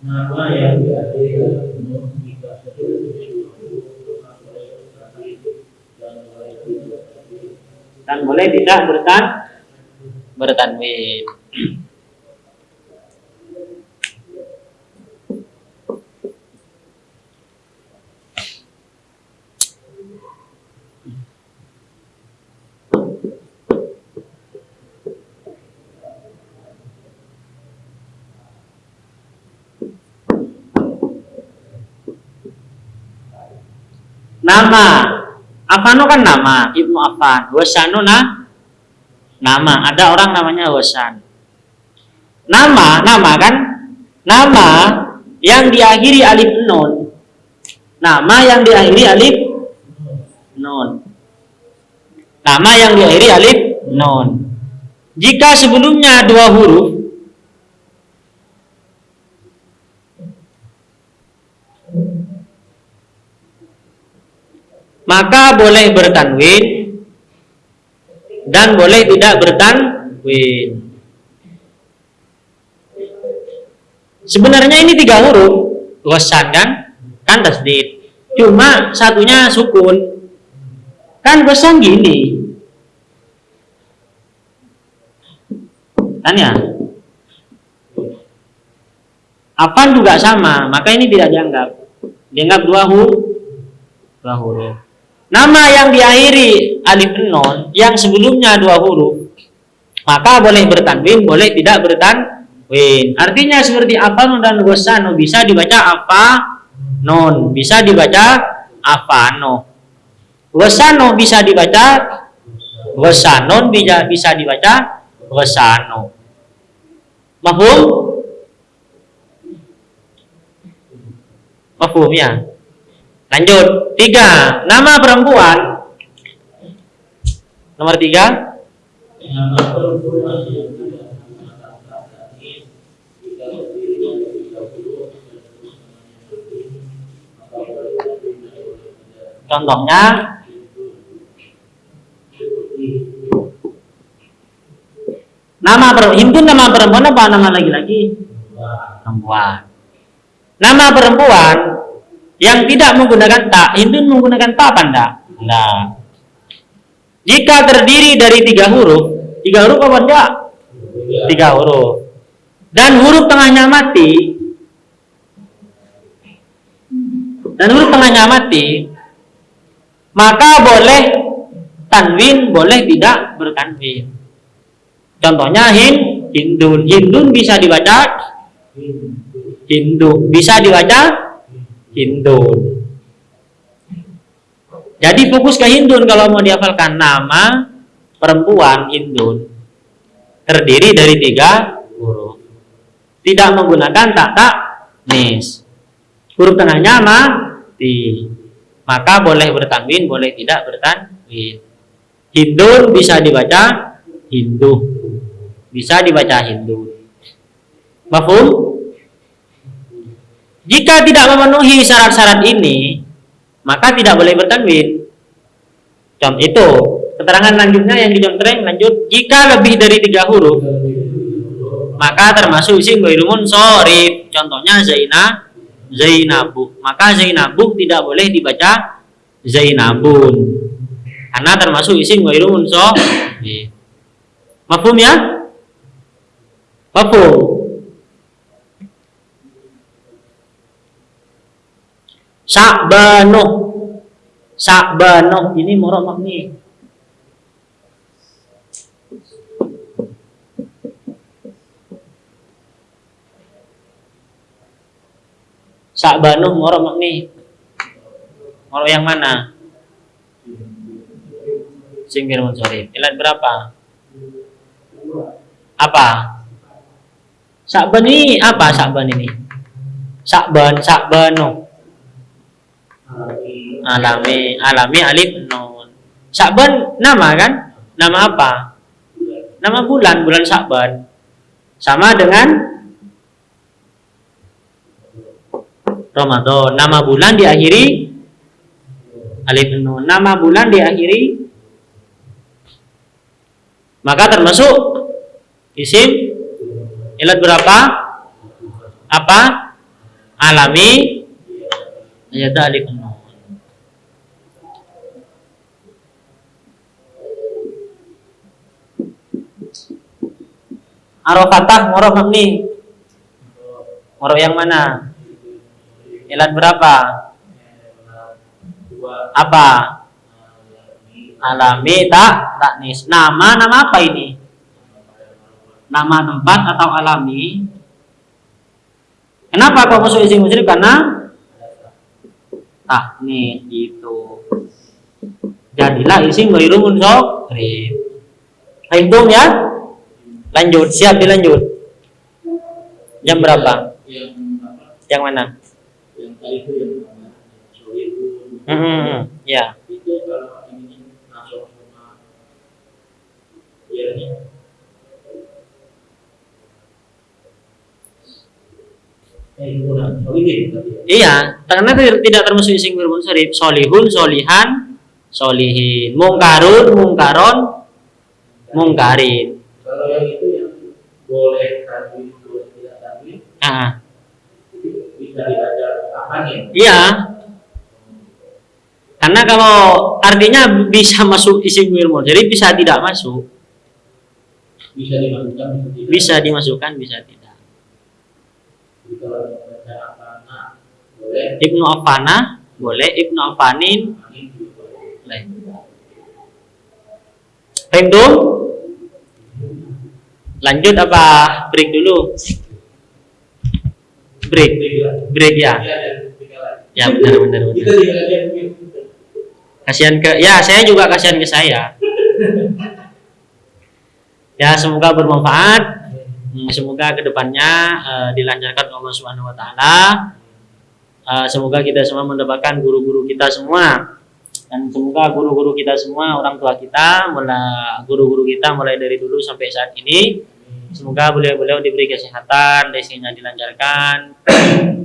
nama yang diakhiri dengan penuh jika seluruh dan boleh tidak dan boleh tidak bertan bertanwin. Nama Afano kan nama Ibnu Affan. Wasanu nah nama. Ada orang namanya Wasan. Nama, nama kan? Nama yang diakhiri alif nun. Nama yang diakhiri alif nun. Nama yang diakhiri alif nun. Jika sebelumnya dua huruf maka boleh bertanwin dan boleh tidak bertanwin. Sebenarnya ini tiga huruf, wasan kan? Kan tasdid. Cuma satunya sukun. Kan wasan gini. Kan ya? Apaan juga sama, maka ini tidak dianggap. Dianggap dua huruf. Dua huruf. Nama yang diakhiri alif non yang sebelumnya dua huruf maka boleh bertanwin, boleh tidak bertanwin. Artinya seperti apa dan gosano bisa dibaca apa non, bisa dibaca apa no. Gosano bisa dibaca gosanon bisa bisa dibaca gosano. Mahum? Mahum ya? Lanjut, tiga, nama perempuan. Nomor tiga, nama perempuan yang tidak menggunakan kata ini jika terdiri dari 30 dan terus maka boleh bertawin dan boleh tidak contohnya nama perempuan, nama perempuan apa nama laki-laki? bahwa Perempuan. Nama perempuan yang tidak menggunakan tak, Hindu menggunakan apa enggak? Enggak. Jika terdiri dari tiga huruf, tiga huruf apa enggak? Tiga huruf. Dan huruf tengahnya mati, dan huruf tengahnya mati, maka boleh tanwin, boleh tidak bertanwin. Contohnya hin, hindun. Hindun bisa dibaca hindu, bisa dibaca hindun. Jadi fokus ke hindun kalau mau dihafalkan nama perempuan hindun terdiri dari tiga huruf. Tidak menggunakan tak tak nis. Huruf tengahnya mati. Maka boleh bertanwin, boleh tidak bertanwin. Hindun bisa dibaca Hindu. Bisa dibaca Hindu. Mafhum? Jika tidak memenuhi syarat-syarat ini, maka tidak boleh bertanwin. Contoh itu, keterangan lanjutnya yang dicontreng lanjut. Jika lebih dari tiga huruf maka termasuk isim ghairu sorif contohnya Zainah Zainabu. Maka Zainabu tidak boleh dibaca Zainabun. Karena termasuk isim ghairu sorif mafhum ya? Mafhum Sa'banu Sa'banu ini murah makni Sa'banu murah makni Murah yang mana? Singgir munsorif Ilat berapa? Apa? Sa'ban ini apa Sa'ban ini? Sa'ban, Sa'banu alami. Alami alif nun. Sa'ban nama kan? Nama apa? Nama bulan bulan Sa'ban sama dengan Ramadan. Nama bulan diakhiri alif nun. Nama bulan diakhiri maka termasuk isim ilat berapa? Apa? Alami ayat alif nun Arofatah morof mabni. Morof yang mana? Ilat berapa? Apa? Alami tak taknis. Nama nama apa ini? Nama tempat atau alami? Kenapa kok masuk isim musyrif? Karena taknis itu. Jadilah isim ghairu munsharif. Hitung ya? Lanjut, siap dilanjut. Jam berapa? Yang mana? Yang tadi itu yang. Hmm, hmm, hmm, ya. Itu kalau ini masuk sama ya ini. Eh, kurang. Sohibin tadi ya. Iya, karena tidak termasuk isim fi'il munsharif. Solihun, solihan, solihin. Mungkarun, mungkaron, mungkarin. Kalau yang itu yang boleh boleh tidak tanwin, Ah, bisa dibaca nih? iya. Karena kalau artinya bisa masuk isim fi'il munsharif, bisa tidak masuk. Bisa dimasukkan, bisa tidak. Bisa dimasukkan, bisa tidak. Jadi kalau dibaca apa nah, boleh. Ibnu Affana boleh, Ibnu Affanin juga boleh. Paham Lanjut apa break dulu? Break, break ya. Tiga lagi. Ya benar benar benar. Kasihan ke ya saya juga kasihan ke saya. Ya semoga bermanfaat. Hmm, Semoga ke depannya eh, dilancarkan Allah Subhanahu Wa Taala. Eh, semoga kita semua mendapatkan guru-guru kita semua. Dan semoga guru-guru kita semua orang tua kita mulai guru-guru kita mulai dari dulu sampai saat ini semoga beliau-beliau diberi kesehatan rezekinya dilancarkan.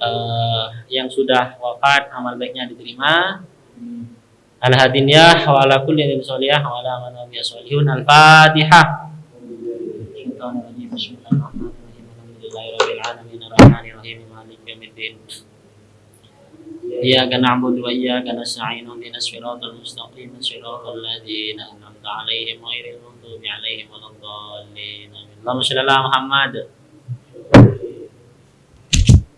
Eh, yang sudah wafat amal baiknya diterima. Al hadiniyah wa ala kulli wa ala man nabiy solihun al fatihah Bismillahirrahmanirrahim Alhamdulillahirrahmanirrahim Malik yawmiddin إياك نعبد وإياك نستعين اهدنا الصراط المستقيم صراط الذين أنعمت عليهم غير المغضوب عليهم ولا الضالين آمين. اللهم صل على محمد